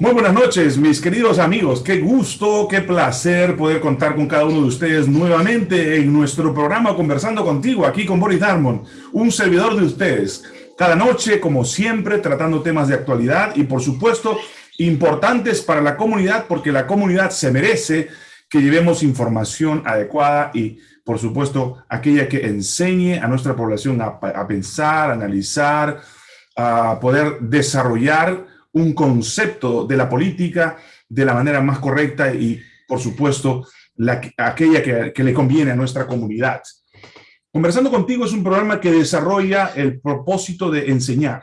Muy buenas noches, mis queridos amigos. Qué gusto, qué placer poder contar con cada uno de ustedes nuevamente en nuestro programa Conversando Contigo, aquí con Boris Darmon, un servidor de ustedes. Cada noche, como siempre, tratando temas de actualidad y, por supuesto, importantes para la comunidad, porque la comunidad se merece que llevemos información adecuada y, por supuesto, aquella que enseñe a nuestra población a, a pensar, a analizar, a poder desarrollar un concepto de la política de la manera más correcta y, por supuesto, la, aquella que, que le conviene a nuestra comunidad. Conversando contigo es un programa que desarrolla el propósito de enseñar.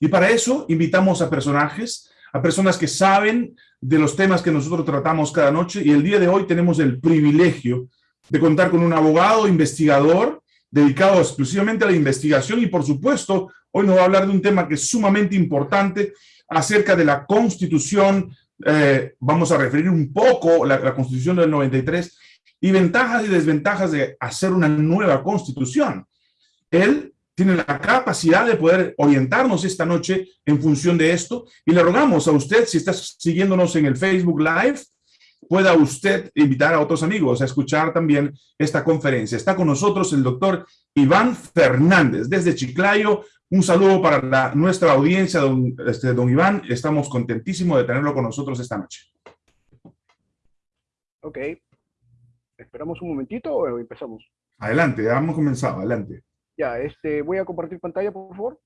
Y para eso invitamos a personajes, a personas que saben de los temas que nosotros tratamos cada noche. Y el día de hoy tenemos el privilegio de contar con un abogado investigador dedicado exclusivamente a la investigación y, por supuesto, hoy nos va a hablar de un tema que es sumamente importante acerca de la Constitución, eh, vamos a referir un poco la, la Constitución del 93 y ventajas y desventajas de hacer una nueva Constitución. Él tiene la capacidad de poder orientarnos esta noche en función de esto y le rogamos a usted, si está siguiéndonos en el Facebook Live, pueda usted invitar a otros amigos a escuchar también esta conferencia. Está con nosotros el doctor Iván Fernández desde Chiclayo, un saludo para la, nuestra audiencia, don, este, don Iván. Estamos contentísimos de tenerlo con nosotros esta noche. Ok. ¿Esperamos un momentito o empezamos? Adelante, ya hemos comenzado, adelante. Ya, este, voy a compartir pantalla, por favor.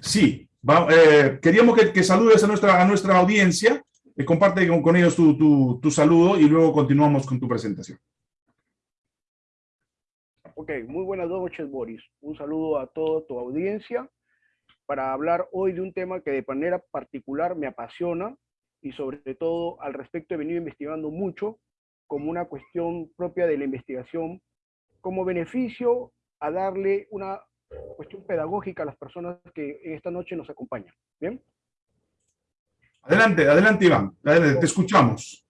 Sí, va, eh, queríamos que, que, saludes a nuestra, a nuestra audiencia, eh, comparte con, con ellos tu, tu, tu saludo y luego continuamos con tu presentación. Ok, muy buenas noches, Boris. Un saludo a toda tu audiencia para hablar hoy de un tema que de manera particular me apasiona y sobre todo al respecto he venido investigando mucho como una cuestión propia de la investigación, como beneficio a darle una cuestión pedagógica a las personas que esta noche nos acompañan. ¿Bien? Adelante, adelante Iván, adelante, te escuchamos.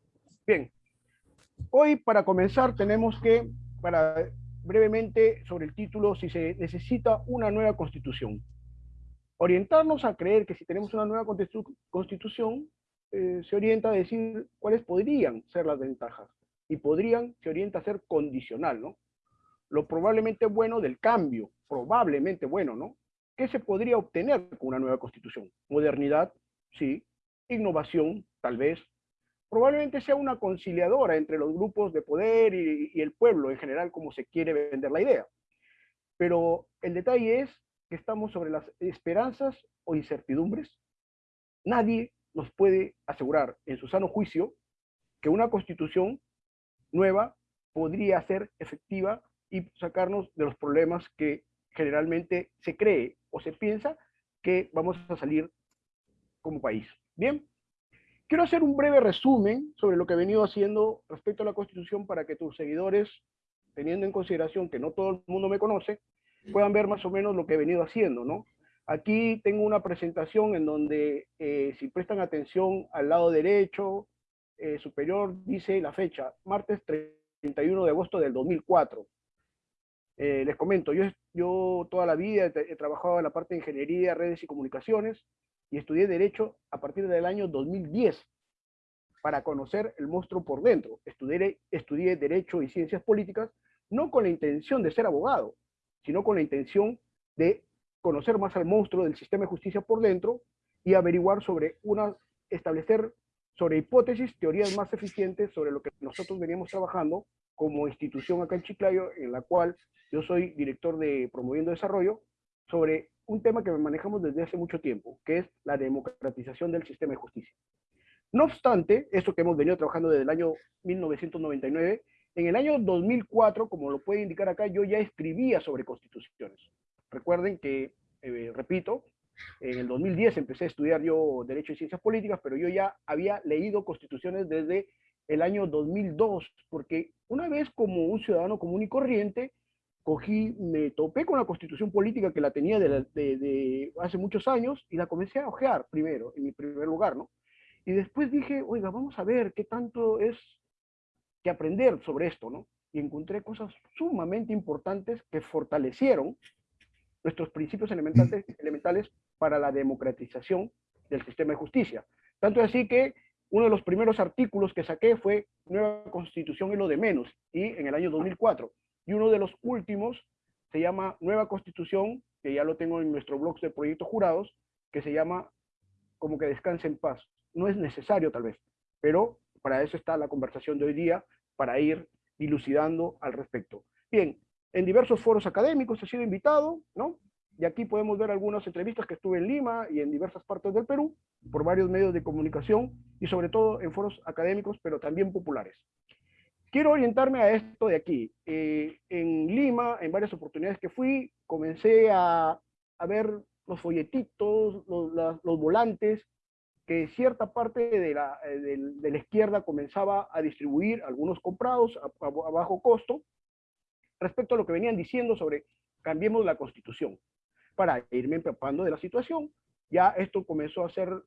Bien. Hoy para comenzar tenemos que, para brevemente sobre el título si se necesita una nueva constitución. Orientarnos a creer que si tenemos una nueva constitución, eh, se orienta a decir cuáles podrían ser las ventajas. Y podrían, se orienta a ser condicional, ¿no? Lo probablemente bueno del cambio, probablemente bueno, ¿no? ¿Qué se podría obtener con una nueva constitución? Modernidad, sí. Innovación, tal vez probablemente sea una conciliadora entre los grupos de poder y, el pueblo en general, como se quiere vender la idea. Pero el detalle es que estamos sobre las esperanzas o incertidumbres. Nadie nos puede asegurar en su sano juicio que una constitución nueva podría ser efectiva y sacarnos de los problemas que generalmente se cree o se piensa que vamos a salir como país. Bien, Quiero hacer un breve resumen sobre lo que he venido haciendo respecto a la Constitución para que tus seguidores, teniendo en consideración que no todo el mundo me conoce, puedan ver más o menos lo que he venido haciendo, ¿no? Aquí tengo una presentación en donde, eh, si prestan atención al lado derecho eh, superior, dice la fecha, martes 31 de agosto del 2004. Eh, les comento, yo, toda la vida he trabajado en la parte de ingeniería, redes y comunicaciones, y estudié Derecho a partir del año 2010 para conocer el monstruo por dentro. Estudié, estudié Derecho y Ciencias Políticas no con la intención de ser abogado, sino con la intención de conocer más al monstruo del sistema de justicia por dentro y averiguar sobre una, establecer sobre hipótesis, teorías más eficientes sobre lo que nosotros veníamos trabajando como institución acá en Chiclayo, en la cual yo soy director de Promoviendo Desarrollo, sobre un tema que manejamos desde hace mucho tiempo, que es la democratización del sistema de justicia. No obstante, esto que hemos venido trabajando desde el año 1999, en el año 2004, como lo puede indicar acá, yo ya escribía sobre constituciones. Recuerden que, eh, repito, en el 2010 empecé a estudiar yo Derecho y Ciencias Políticas, pero yo ya había leído constituciones desde el año 2002, porque una vez como un ciudadano común y corriente, cogí, me topé con la constitución política que la tenía de, de, de, hace muchos años y la comencé a ojear primero, en mi primer lugar, ¿no? Y después dije, oiga, vamos a ver qué tanto es que aprender sobre esto, ¿no? Y encontré cosas sumamente importantes que fortalecieron nuestros principios elementales, elementales para la democratización del sistema de justicia. Tanto es así que uno de los primeros artículos que saqué fue Nueva Constitución y lo de menos, y en el año 2004. Y uno de los últimos se llama Nueva Constitución, que ya lo tengo en nuestro blog de proyectos jurados, que se llama como que descanse en paz. No es necesario tal vez, pero para eso está la conversación de hoy día, para ir dilucidando al respecto. Bien, en diversos foros académicos he sido invitado, ¿no? Y aquí podemos ver algunas entrevistas que estuve en Lima y en diversas partes del Perú, por varios medios de comunicación y sobre todo en foros académicos, pero también populares. Quiero orientarme a esto de aquí. Eh, en Lima, en varias oportunidades que fui, comencé a, a ver los folletitos, los, los, volantes, que cierta parte de la, eh, de, de la, izquierda comenzaba a distribuir, algunos comprados a, a, a bajo costo, respecto a lo que venían diciendo sobre cambiemos la constitución para irme empapando de la situación. Ya esto comenzó a ser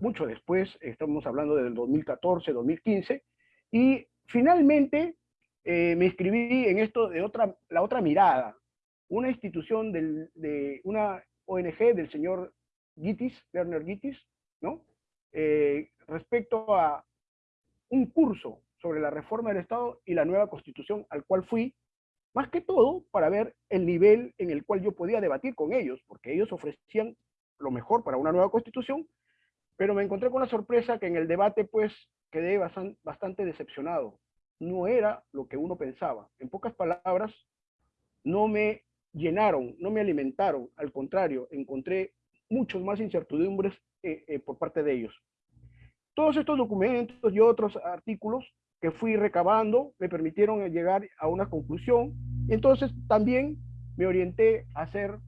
mucho después, estamos hablando del 2014, 2015, y finalmente eh, me inscribí en esto de otra, la otra mirada, una institución de una ONG del señor Gitis, Werner Gitis, ¿no? Eh, respecto a un curso sobre la reforma del Estado y la nueva constitución al cual fui más que todo para ver el nivel en el cual yo podía debatir con ellos, porque ellos ofrecían lo mejor para una nueva constitución, pero me encontré con la sorpresa que en el debate pues quedé bastante decepcionado. No era lo que uno pensaba. En pocas palabras, no me llenaron, no me alimentaron, al contrario, encontré muchos más incertidumbres eh, eh, por parte de ellos. Todos estos documentos y otros artículos que fui recabando me permitieron llegar a una conclusión. Entonces también me orienté a hacer,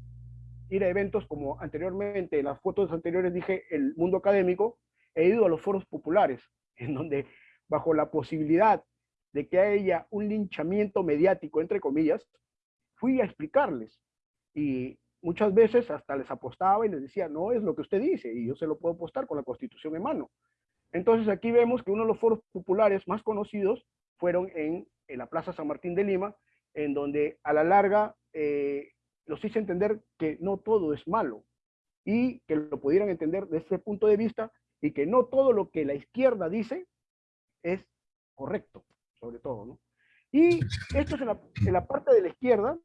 ir a eventos como anteriormente, en las fotos anteriores dije el mundo académico, he ido a los foros populares, en donde bajo la posibilidad de que haya un linchamiento mediático, entre comillas, fui a explicarles. Y muchas veces hasta les apostaba y les decía, no es lo que usted dice, y yo se lo puedo apostar con la constitución en mano. Entonces aquí vemos que uno de los foros populares más conocidos fueron en, la Plaza San Martín de Lima, en donde a la larga eh, los hice entender que no todo es malo y que lo pudieran entender desde ese punto de vista y que no todo lo que la izquierda dice es correcto, sobre todo, ¿no? Y esto es en la, en la parte de la izquierda.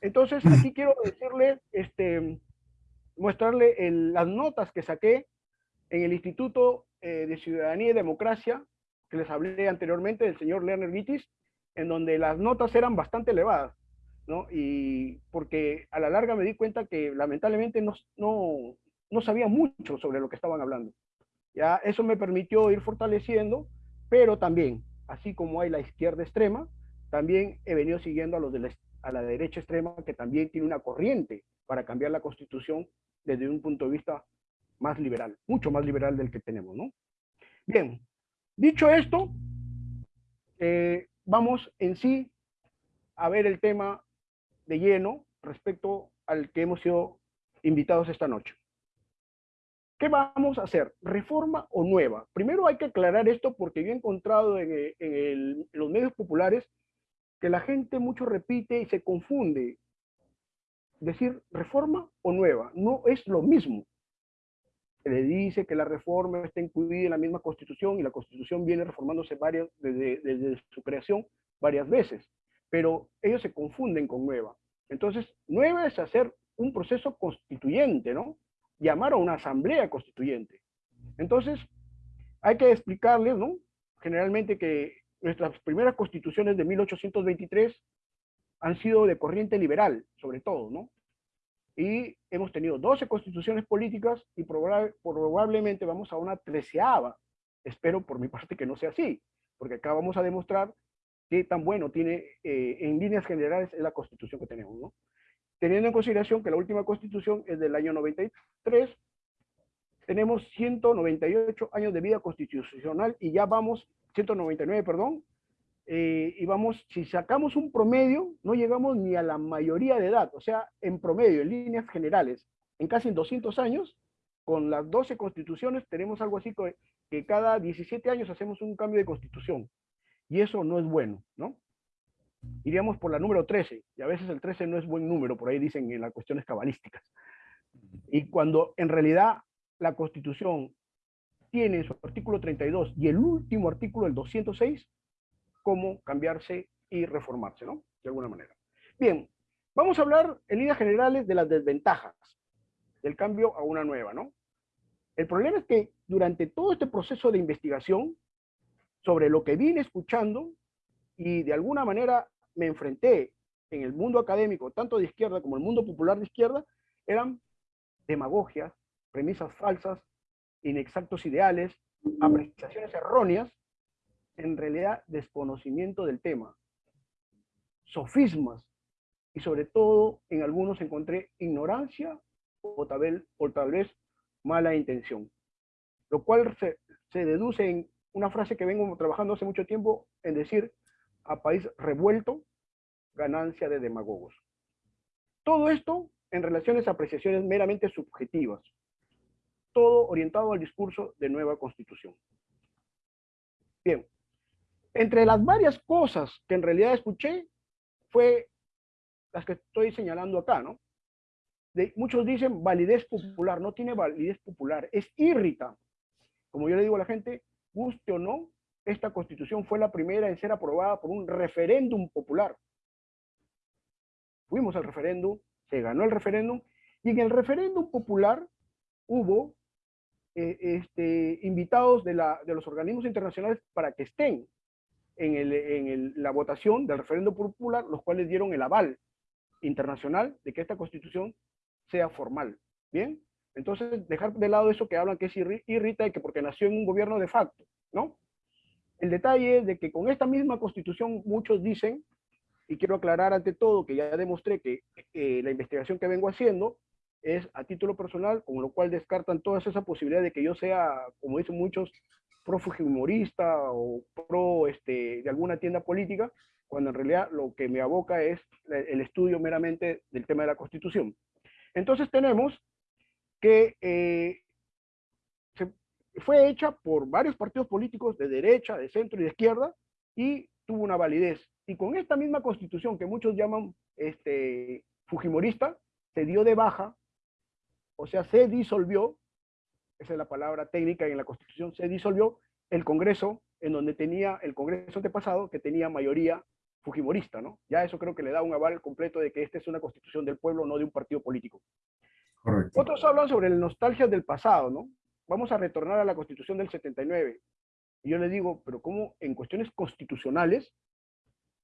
Entonces, aquí quiero decirle, este, mostrarle las notas que saqué en el Instituto eh, de Ciudadanía y Democracia, que les hablé anteriormente, del señor Lerner Vitis, en donde las notas eran bastante elevadas, ¿no? Y porque a la larga me di cuenta que lamentablemente no, no, no sabía mucho sobre lo que estaban hablando. Ya eso me permitió ir fortaleciendo, pero también, así como hay la izquierda extrema, también he venido siguiendo a los de la, a la derecha extrema, que también tiene una corriente para cambiar la constitución desde un punto de vista más liberal, mucho más liberal del que tenemos, ¿no? Bien, dicho esto, eh, vamos en sí a ver el tema de lleno respecto al que hemos sido invitados esta noche. ¿Qué vamos a hacer? ¿Reforma o nueva? Primero hay que aclarar esto porque yo he encontrado en, en los medios populares que la gente mucho repite y se confunde. Decir reforma o nueva no es lo mismo le dice que la reforma está incluida en la misma constitución y la constitución viene reformándose varias, desde, desde su creación varias veces, pero ellos se confunden con nueva. Entonces, nueva es hacer un proceso constituyente, ¿no? Llamar a una asamblea constituyente. Entonces, hay que explicarles, ¿no? Generalmente que nuestras primeras constituciones de 1823 han sido de corriente liberal, sobre todo, ¿no? y hemos tenido 12 constituciones políticas y probablemente vamos a una treceava. Espero por mi parte que no sea así, porque acá vamos a demostrar qué tan bueno tiene eh, en líneas generales es la constitución que tenemos, ¿no? Teniendo en consideración que la última constitución es del año 93, tenemos 198 años de vida constitucional y ya vamos, 199, perdón, eh, y vamos, si sacamos un promedio, no llegamos ni a la mayoría de edad, o sea, en promedio, en líneas generales, en casi 200 años, con las 12 constituciones, tenemos algo así que, que cada 17 años hacemos un cambio de constitución, y eso no es bueno, ¿no? Iríamos por la número 13, y a veces el 13 no es buen número, por ahí dicen en las cuestiones cabalísticas. Y cuando en realidad la constitución tiene en su artículo 32 y el último artículo, el 206, cómo cambiarse y reformarse, ¿no? De alguna manera. Bien, vamos a hablar en líneas generales de las desventajas del cambio a una nueva, ¿no? El problema es que durante todo este proceso de investigación sobre lo que vine escuchando y de alguna manera me enfrenté en el mundo académico, tanto de izquierda como el mundo popular de izquierda, eran demagogias, premisas falsas, inexactos ideales, apreciaciones erróneas, en realidad desconocimiento del tema, sofismas, y sobre todo en algunos encontré ignorancia o tal vez, o tal vez mala intención. Lo cual se, se deduce en una frase que vengo trabajando hace mucho tiempo en decir a país revuelto, ganancia de demagogos. Todo esto en relaciones a apreciaciones meramente subjetivas, todo orientado al discurso de nueva constitución. Bien, entre las varias cosas que en realidad escuché, fue las que estoy señalando acá, ¿no? Muchos dicen validez popular, no tiene validez popular, es irrita. Como yo le digo a la gente, guste o no, esta constitución fue la primera en ser aprobada por un referéndum popular. Fuimos al referéndum, se ganó el referéndum, y en el referéndum popular hubo eh, este, invitados de, los organismos internacionales para que estén en, la votación del referéndum popular, los cuales dieron el aval internacional de que esta constitución sea formal. ¿Bien? Entonces, dejar de lado eso que hablan que es irrita y que porque nació en un gobierno de facto, ¿no? El detalle es de que con esta misma constitución muchos dicen, y quiero aclarar ante todo que ya demostré que eh, la investigación que vengo haciendo es a título personal, con lo cual descartan todas esas posibilidades de que yo sea, como dicen muchos, pro humorista o pro este, de alguna tienda política, cuando en realidad lo que me aboca es el estudio meramente del tema de la Constitución. Entonces tenemos que eh, fue hecha por varios partidos políticos de derecha, de centro y de izquierda, y tuvo una validez. Y con esta misma constitución que muchos llaman este, fujimorista, se dio de baja, o sea, se disolvió, esa es la palabra técnica en la constitución, se disolvió el Congreso, en donde tenía el Congreso antepasado, que tenía mayoría fujimorista, ¿no? Ya eso creo que le da un aval completo de que esta es una constitución del pueblo, no de un partido político. Otros hablan sobre la nostalgia del pasado, ¿no? Vamos a retornar a la constitución del 79. Y yo le digo, pero ¿cómo en cuestiones constitucionales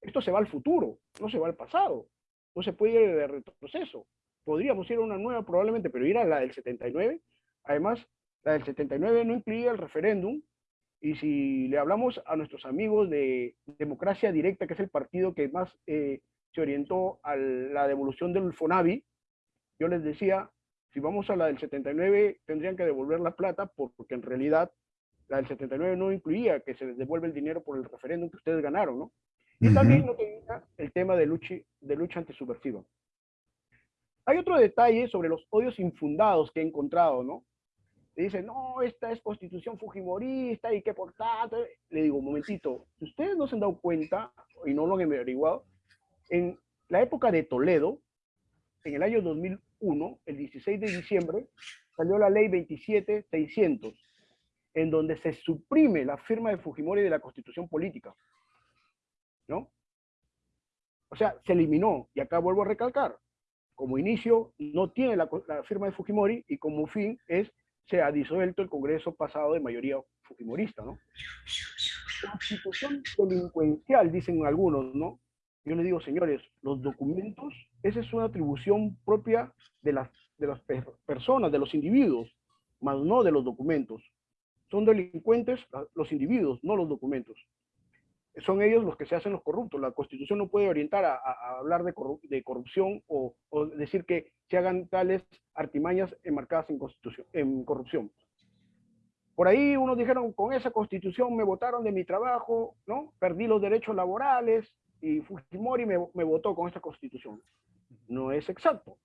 esto se va al futuro, no se va al pasado? No se puede ir de retroceso. Podríamos ir a una nueva probablemente, pero ir a la del 79. Además, la del 79 no incluía el referéndum, y si le hablamos a nuestros amigos de Democracia Directa, que es el partido que más eh, se orientó a la devolución del FONAVI, yo les decía, si vamos a la del 79, tendrían que devolver la plata, porque en realidad la del 79 no incluía que se les devuelve el dinero por el referéndum que ustedes ganaron, ¿no? Y también no tenía el tema de lucha, de lucha antisubversiva. Hay otro detalle sobre los odios infundados que he encontrado, ¿no? dicen, no, esta es constitución fujimorista y que por tanto, le digo, un momentito, si ustedes no se han dado cuenta y no lo han averiguado, en la época de Toledo, en el año 2001, el 16 de diciembre, salió la ley 27600, en donde se suprime la firma de Fujimori de la constitución política. ¿No? O sea, se eliminó, y acá vuelvo a recalcar, como inicio no tiene la, la firma de Fujimori y como fin es se ha disuelto el Congreso pasado de mayoría fujimorista, ¿no? Constitución delincuencial, dicen algunos, ¿no? Yo les digo, señores, los documentos, esa es una atribución propia de las, de las personas, de los individuos, más no de los documentos. Son delincuentes los individuos, no los documentos son ellos los que se hacen los corruptos. La Constitución no puede orientar a, hablar de, corrupción o, decir que se hagan tales artimañas enmarcadas en, constitución, en corrupción. Por ahí unos dijeron, con esa Constitución me votaron de mi trabajo, ¿no? Perdí los derechos laborales y Fujimori me, me votó con esta Constitución. No es exacto.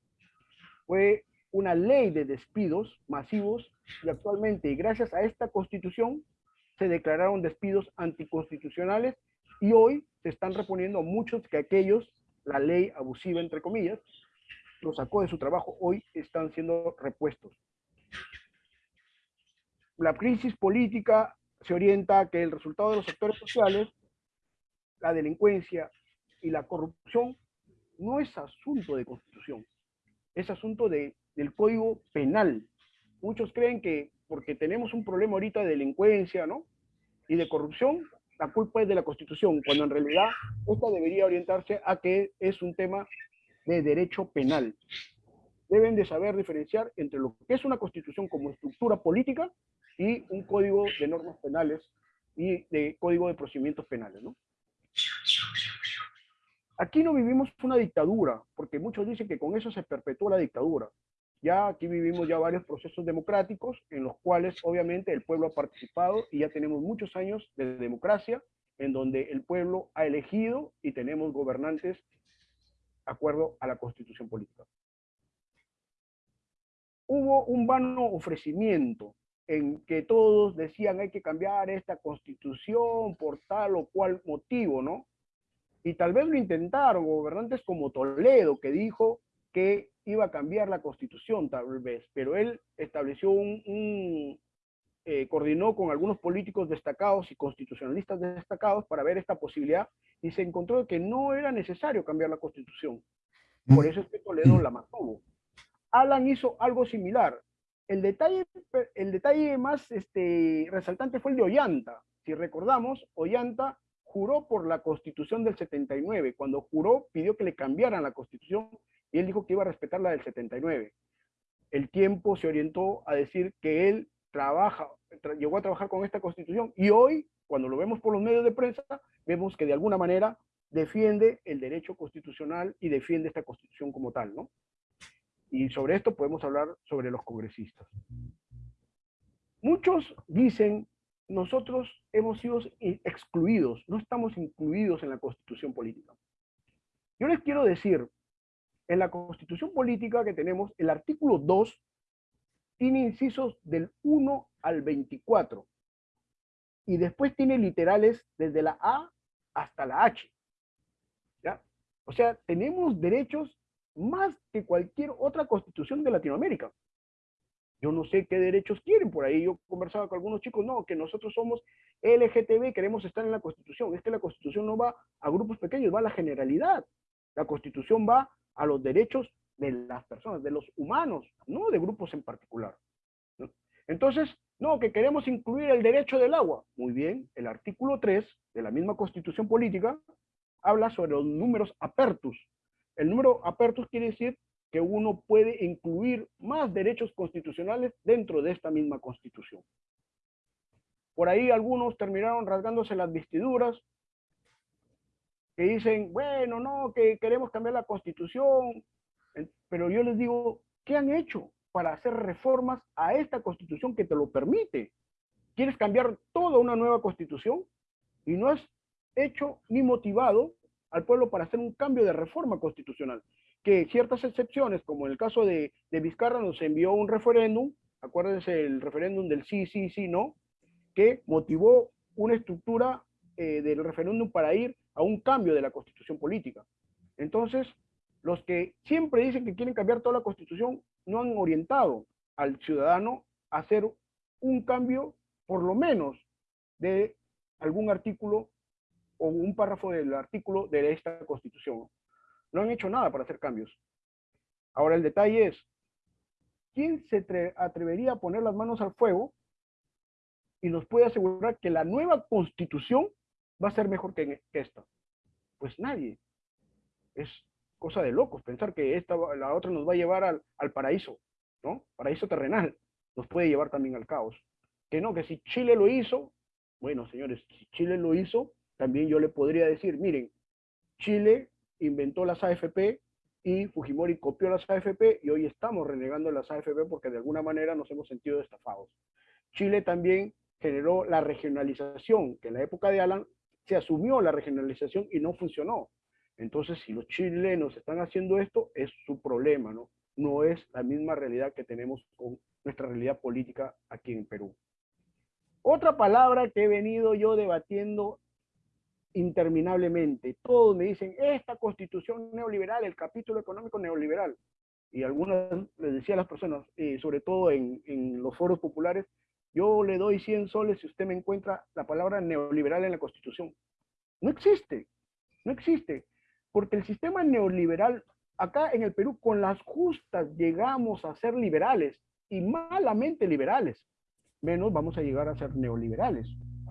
Fue una ley de despidos masivos y actualmente, gracias a esta Constitución, se declararon despidos anticonstitucionales y hoy se están reponiendo muchos que aquellos, la ley abusiva entre comillas, los sacó de su trabajo, hoy están siendo repuestos. la crisis política se orienta a que el resultado de los sectores sociales, la delincuencia y la corrupción, no es asunto de constitución, es asunto de, del código penal. Muchos creen que porque tenemos un problema ahorita de delincuencia, ¿no? Y de corrupción, la culpa es de la Constitución, cuando en realidad esta debería orientarse a que es un tema de derecho penal. Deben de saber diferenciar entre lo que es una Constitución como estructura política y un código de normas penales y de código de procedimientos penales, ¿no? Aquí no vivimos una dictadura, porque muchos dicen que con eso se perpetúa la dictadura. Ya aquí vivimos ya varios procesos democráticos en los cuales obviamente el pueblo ha participado y ya tenemos muchos años de democracia en donde el pueblo ha elegido y tenemos gobernantes de acuerdo a la constitución política. Hubo un vano ofrecimiento en que todos decían hay que cambiar esta constitución por tal o cual motivo, ¿no? Y tal vez lo intentaron gobernantes como Toledo, que dijo que iba a cambiar la constitución tal vez, pero él estableció un, eh, coordinó con algunos políticos destacados y constitucionalistas destacados para ver esta posibilidad y se encontró que no era necesario cambiar la constitución. Por mm. eso es que Toledo la mantuvo. Alan hizo algo similar. El detalle, el detalle más este, resaltante fue el de Ollanta. Si recordamos, Ollanta juró por la constitución del 79. Cuando juró, pidió que le cambiaran la constitución y él dijo que iba a respetar la del 79. El tiempo se orientó a decir que él trabaja, llegó a trabajar con esta constitución y hoy, cuando lo vemos por los medios de prensa, vemos que de alguna manera defiende el derecho constitucional y defiende esta constitución como tal, ¿no? Y sobre esto podemos hablar sobre los congresistas. Muchos dicen, nosotros hemos sido excluidos, no estamos incluidos en la constitución política. Yo les quiero decir en la constitución política que tenemos, el artículo 2 tiene incisos del 1 al 24. Y después tiene literales desde la A hasta la H. ¿Ya? O sea, tenemos derechos más que cualquier otra constitución de Latinoamérica. Yo no sé qué derechos quieren por ahí. Yo conversaba con algunos chicos, no, que nosotros somos LGTB, queremos estar en la Constitución. Es que la Constitución no va a grupos pequeños, va a la generalidad. La Constitución va a los derechos de las personas, de los humanos, no de grupos en particular. Entonces, no, que queremos incluir el derecho del agua. Muy bien, el artículo 3 de la misma constitución política habla sobre los números apertus. El número apertus quiere decir que uno puede incluir más derechos constitucionales dentro de esta misma constitución. Por ahí algunos terminaron rasgándose las vestiduras que dicen, bueno, no, que queremos cambiar la constitución, pero yo les digo, ¿qué han hecho para hacer reformas a esta constitución que te lo permite? ¿Quieres cambiar toda una nueva constitución? Y no has hecho ni motivado al pueblo para hacer un cambio de reforma constitucional. Que ciertas excepciones, como en el caso de, de Vizcarra, nos envió un referéndum, acuérdense el referéndum del sí, sí, sí, no, que motivó una estructura eh, del referéndum para ir a un cambio de la constitución política. Entonces, los que siempre dicen que quieren cambiar toda la constitución no han orientado al ciudadano a hacer un cambio, por lo menos, de algún artículo o un párrafo del artículo de esta constitución. No han hecho nada para hacer cambios. Ahora el detalle es, ¿quién se atrevería a poner las manos al fuego y nos puede asegurar que la nueva constitución va a ser mejor que, esta? Pues nadie. Es cosa de locos pensar que esta, la otra nos va a llevar al, al paraíso, ¿no? Paraíso terrenal. Nos puede llevar también al caos. Que no, que si Chile lo hizo, bueno, señores, si Chile lo hizo, también yo le podría decir, miren, Chile inventó las AFP y Fujimori copió las AFP y hoy estamos renegando las AFP porque de alguna manera nos hemos sentido estafados. Chile también generó la regionalización, que en la época de Alan se asumió la regionalización y no funcionó. Entonces, si los chilenos están haciendo esto, es su problema, ¿no? No es la misma realidad que tenemos con nuestra realidad política aquí en Perú. Otra palabra que he venido yo debatiendo interminablemente. Todos me dicen, esta constitución neoliberal, el capítulo económico neoliberal. Y algunas les decía a las personas, eh, sobre todo en, en los foros populares, yo le doy 100 soles si usted me encuentra la palabra neoliberal en la Constitución. No existe, no existe, porque el sistema neoliberal, acá en el Perú, con las justas llegamos a ser liberales y malamente liberales, menos vamos a llegar a ser neoliberales.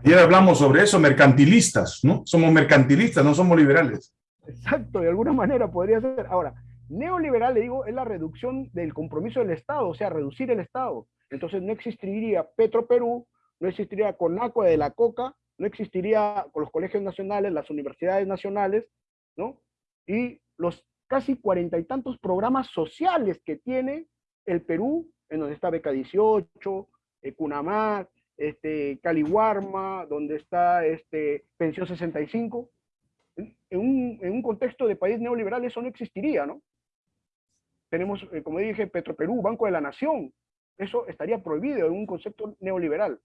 Ayer hablamos sobre eso, mercantilistas, ¿no? Somos mercantilistas, no somos liberales. Exacto, de alguna manera podría ser. Ahora, neoliberal, le digo, es la reducción del compromiso del Estado, o sea, reducir el Estado. Entonces no existiría Petro Perú, no existiría Conacua de la Coca, no existiría con los colegios nacionales, las universidades nacionales, ¿no? Y los casi cuarenta y tantos programas sociales que tiene el Perú, en donde está Beca 18, eh, Cunamar, este, Caliwarma, donde está este, Pensión 65. En un, en un contexto de país neoliberal eso no existiría, ¿no? Tenemos, eh, como dije, Petroperú, Banco de la Nación. Eso estaría prohibido en un concepto neoliberal.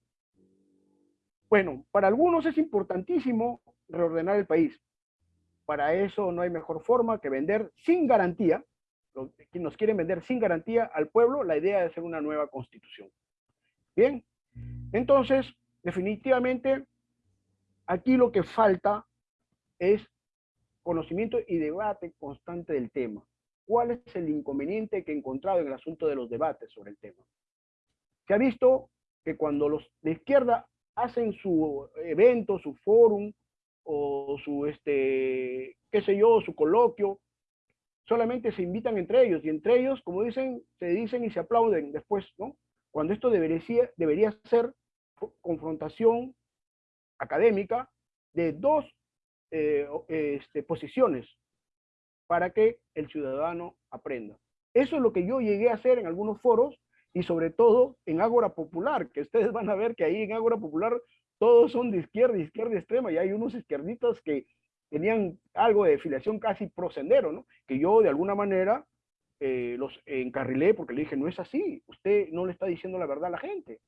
Bueno, para algunos es importantísimo reordenar el país. Para eso no hay mejor forma que vender sin garantía, nos quieren vender sin garantía al pueblo la idea de hacer una nueva constitución. Bien, entonces, definitivamente, aquí lo que falta es conocimiento y debate constante del tema. ¿Cuál es el inconveniente que he encontrado en el asunto de los debates sobre el tema? Se ha visto que cuando los de izquierda hacen su evento, su fórum, o su, este, qué sé yo, su coloquio, solamente se invitan entre ellos, y entre ellos, como dicen, se dicen y se aplauden después, ¿no? Cuando esto debería, ser confrontación académica de dos eh, este, posiciones para que el ciudadano aprenda. Eso es lo que yo llegué a hacer en algunos foros y sobre todo en Ágora Popular, que ustedes van a ver que ahí en Ágora Popular todos son de izquierda, izquierda extrema, y hay unos izquierdistas que tenían algo de filiación casi procendero, ¿no? Que yo de alguna manera eh, los encarrilé porque le dije, no es así, usted no le está diciendo la verdad a la gente,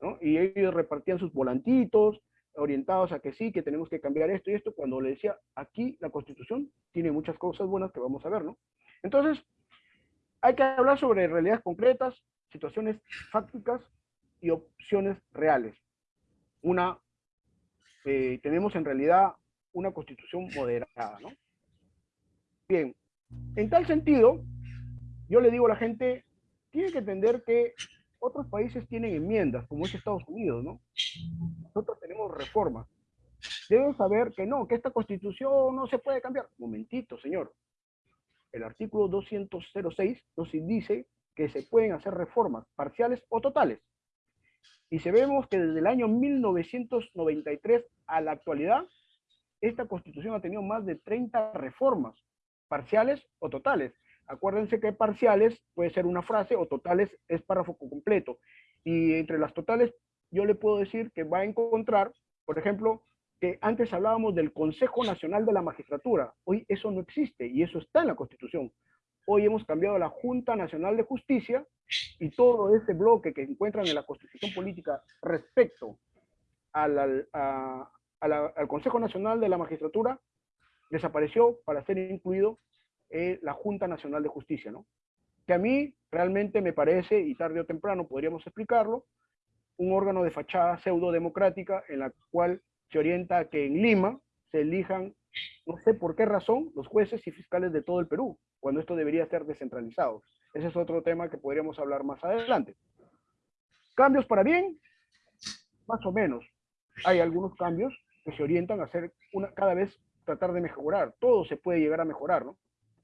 ¿no? Y ellos repartían sus volantitos, orientados a que sí, que tenemos que cambiar esto y esto, cuando le decía, aquí la Constitución tiene muchas cosas buenas que vamos a ver, ¿no? Entonces, hay que hablar sobre realidades concretas, situaciones fácticas y opciones reales. Una, eh, tenemos en realidad una constitución moderada, ¿no? Bien, en tal sentido, yo le digo a la gente, tiene que entender que otros países tienen enmiendas, como es Estados Unidos, ¿no? Nosotros tenemos reformas. Deben saber que no, que esta constitución no se puede cambiar. Momentito, señor. El artículo 206 nos dice que se pueden hacer reformas parciales o totales. Y si vemos que desde el año 1993 a la actualidad, esta constitución ha tenido más de 30 reformas, parciales o totales. Acuérdense que parciales puede ser una frase o totales es párrafo completo. Y entre las totales yo le puedo decir que va a encontrar, por ejemplo, que antes hablábamos del Consejo Nacional de la Magistratura. Hoy eso no existe y eso está en la Constitución. Hoy hemos cambiado a la Junta Nacional de Justicia y todo ese bloque que encuentran en la Constitución Política respecto al, al Consejo Nacional de la Magistratura desapareció para ser incluido en la Junta Nacional de Justicia, ¿no? Que a mí realmente me parece, y tarde o temprano podríamos explicarlo, un órgano de fachada pseudo-democrática en la cual se orienta a que en Lima se elijan, no sé por qué razón, los jueces y fiscales de todo el Perú cuando esto debería ser descentralizado. Ese es otro tema que podríamos hablar más adelante. ¿Cambios para bien? Más o menos. Hay algunos cambios que se orientan a hacer una, cada vez tratar de mejorar. Todo se puede llegar a mejorar, ¿no?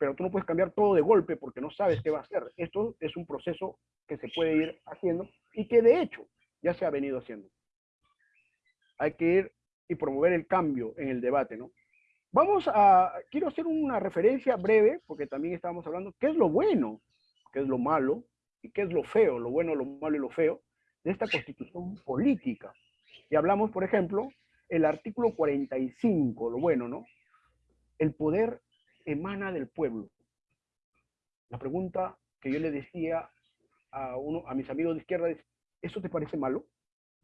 Pero tú no puedes cambiar todo de golpe porque no sabes qué va a hacer. Esto es un proceso que se puede ir haciendo y que de hecho ya se ha venido haciendo. Hay que ir y promover el cambio en el debate, ¿no? Vamos a, quiero hacer una referencia breve, porque también estábamos hablando, qué es lo bueno, qué es lo malo, y qué es lo feo, lo bueno, lo malo y lo feo, de esta constitución política. Y hablamos, por ejemplo, el artículo 45, lo bueno, ¿no? El poder emana del pueblo. La pregunta que yo le decía a, uno, a mis amigos de izquierda es, ¿eso te parece malo?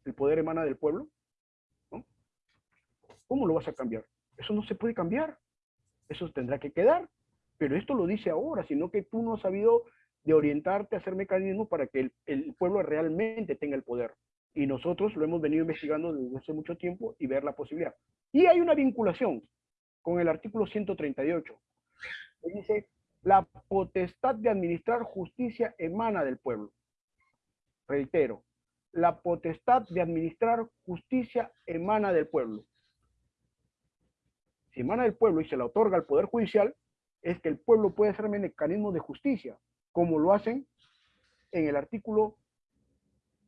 ¿El poder emana del pueblo? ¿Cómo lo vas a cambiar? Eso no se puede cambiar. Eso tendrá que quedar. Pero esto lo dice ahora, sino que tú no has sabido de orientarte a hacer mecanismos para que el, pueblo realmente tenga el poder. Y nosotros lo hemos venido investigando desde hace mucho tiempo y ver la posibilidad. Y hay una vinculación con el artículo 138, dice, la potestad de administrar justicia emana del pueblo. Reitero, la potestad de administrar justicia emana del pueblo. Si emana del pueblo y se la otorga al Poder Judicial, es que el pueblo puede hacer mecanismos de justicia, como lo hacen en el artículo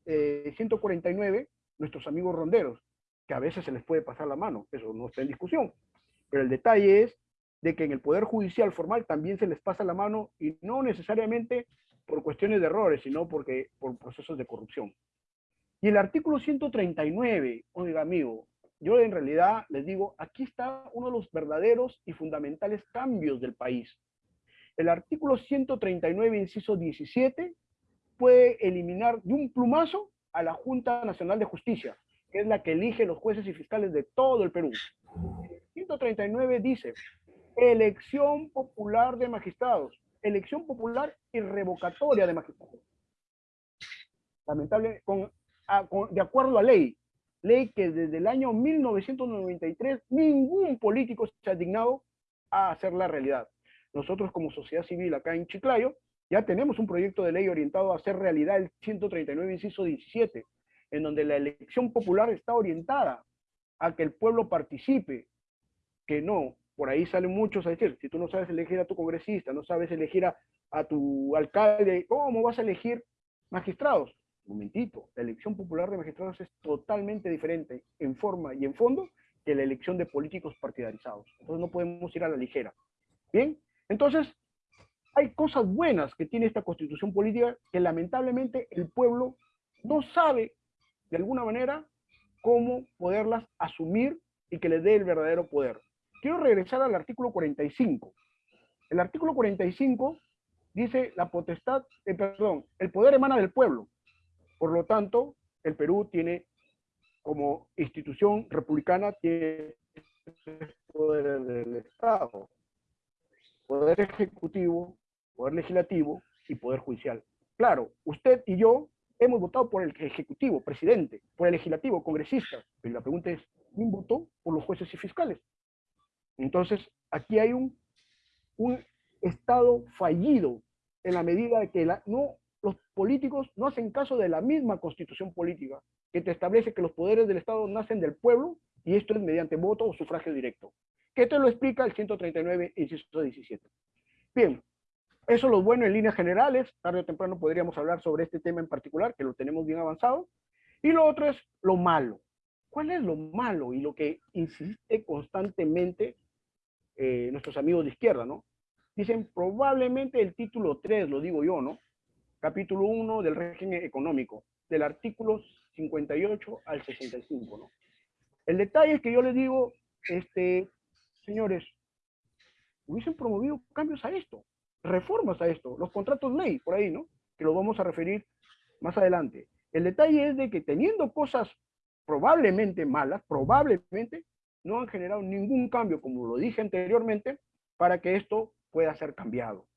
149 eh, nuestros amigos ronderos, que a veces se les puede pasar la mano, eso no está en discusión. Pero el detalle es de que en el Poder Judicial formal también se les pasa la mano y no necesariamente por cuestiones de errores, sino porque, por procesos de corrupción. Y el artículo 139, oiga amigo, yo en realidad les digo, aquí está uno de los verdaderos y fundamentales cambios del país. El artículo 139, inciso 17, puede eliminar de un plumazo a la Junta Nacional de Justicia, que es la que elige los jueces y fiscales de todo el Perú. El 139 dice, elección popular de magistrados, elección popular y revocatoria de magistrados. Lamentable, de acuerdo a ley, ley que desde el año 1993 ningún político se ha dignado a hacer la realidad. Nosotros como sociedad civil acá en Chiclayo ya tenemos un proyecto de ley orientado a hacer realidad el 139, inciso 17, en donde la elección popular está orientada a que el pueblo participe, que no, por ahí salen muchos a decir, si tú no sabes elegir a tu congresista, no sabes elegir a, tu alcalde, ¿cómo vas a elegir magistrados? momentito, la elección popular de magistrados es totalmente diferente en forma y en fondo que la elección de políticos partidarizados. Entonces no podemos ir a la ligera. Bien, entonces hay cosas buenas que tiene esta constitución política que lamentablemente el pueblo no sabe de alguna manera cómo poderlas asumir y que le dé el verdadero poder. Quiero regresar al artículo 45. El artículo 45 dice la potestad, eh, perdón, el poder emana del pueblo. Por lo tanto, el Perú tiene como institución republicana tiene poder del Estado, poder ejecutivo, poder legislativo y poder judicial. Claro, usted y yo hemos votado por el ejecutivo, presidente, por el legislativo, congresista, pero la pregunta es, ¿quién votó por los jueces y fiscales? Entonces, aquí hay un, un Estado fallido en la medida de que no los políticos no hacen caso de la misma constitución política, que te establece que los poderes del Estado nacen del pueblo y esto es mediante voto o sufragio directo. Que te lo explica el 139, inciso 17. Bien, eso es lo bueno en líneas generales. Tarde o temprano podríamos hablar sobre este tema en particular, que lo tenemos bien avanzado. Y lo otro es lo malo. ¿Cuál es lo malo y lo que insiste constantemente eh, nuestros amigos de izquierda, no? Dicen probablemente el título 3, lo digo yo, ¿no? capítulo 1 del régimen económico, del artículo 58 al 65. ¿no? El detalle es que yo les digo, este, señores, hubiesen promovido cambios a esto, reformas a esto, los contratos ley, por ahí, ¿no? Que lo vamos a referir más adelante. El detalle es de que teniendo cosas probablemente malas, probablemente, no han generado ningún cambio, como lo dije anteriormente, para que esto pueda ser cambiado,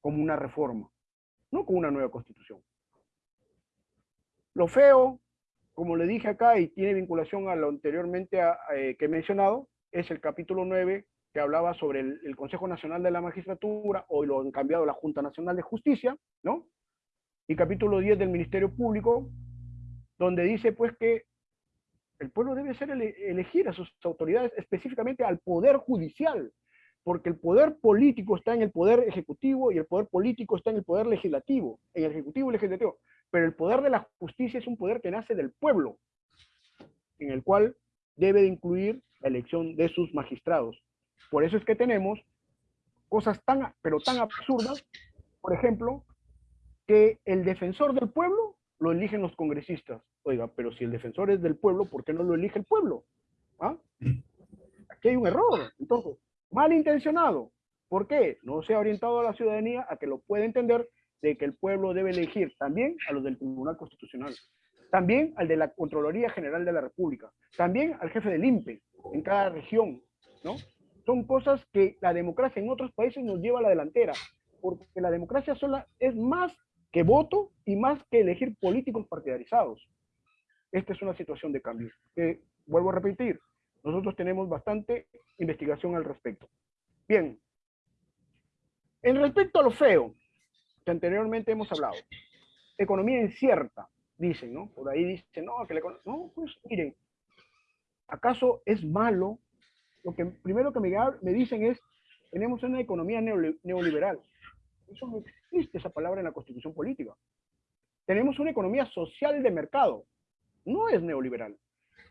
como una reforma no con una nueva constitución. Lo feo, como le dije acá, y tiene vinculación a lo anteriormente eh, que he mencionado, es el capítulo 9 que hablaba sobre el, Consejo Nacional de la Magistratura, hoy lo han cambiado la Junta Nacional de Justicia, ¿no? Y capítulo 10 del Ministerio Público, donde dice pues que el pueblo debe ser elegir a sus autoridades, específicamente al Poder Judicial, porque el poder político está en el poder ejecutivo y el poder político está en el poder legislativo, en el ejecutivo y legislativo. Pero el poder de la justicia es un poder que nace del pueblo, en el cual debe de incluir la elección de sus magistrados. Por eso es que tenemos cosas tan, pero tan absurdas, por ejemplo, que el defensor del pueblo lo eligen los congresistas. Oiga, pero si el defensor es del pueblo, ¿por qué no lo elige el pueblo? ¿Ah? Aquí hay un error. Entonces, malintencionado. ¿Por qué? No se ha orientado a la ciudadanía a que lo pueda entender de que el pueblo debe elegir también a los del Tribunal Constitucional, también al de la Contraloría General de la República, también al jefe del INPE en cada región, ¿no? Son cosas que la democracia en otros países nos lleva a la delantera, porque la democracia sola es más que voto y más que elegir políticos partidarizados. esta es una situación de cambio. Que, vuelvo a repetir, nosotros tenemos bastante investigación al respecto. Bien, en respecto a lo feo, que anteriormente hemos hablado, economía incierta, dicen, ¿no? Por ahí dicen, no, que la economía... No, pues miren, ¿acaso es malo? Lo que primero que me, me dicen es, tenemos una economía neoliberal. Eso no existe esa palabra en la constitución política. Tenemos una economía social de mercado. No es neoliberal.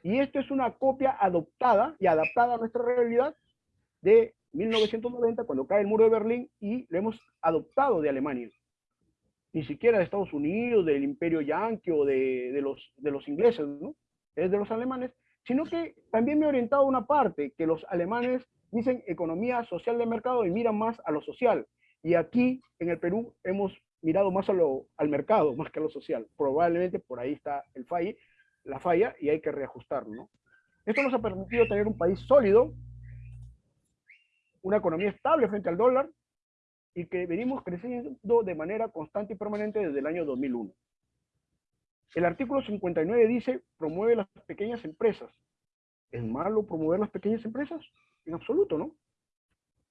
Y esto es una copia adoptada y adaptada a nuestra realidad de 1990, cuando cae el muro de Berlín, y lo hemos adoptado de Alemania. Ni siquiera de Estados Unidos, del imperio yanqui o de, los, de los ingleses, ¿no? Es de los alemanes, sino que también me he orientado a una parte, que los alemanes dicen economía social de mercado y miran más a lo social. Y aquí, en el Perú, hemos mirado más a lo, al mercado, más que a lo social. Probablemente por ahí está el la falla y hay que reajustarlo. ¿no? Esto nos ha permitido tener un país sólido, una economía estable frente al dólar y que venimos creciendo de manera constante y permanente desde el año 2001. El artículo 59 dice, promueve las pequeñas empresas. ¿Es malo promover las pequeñas empresas? En absoluto, ¿no?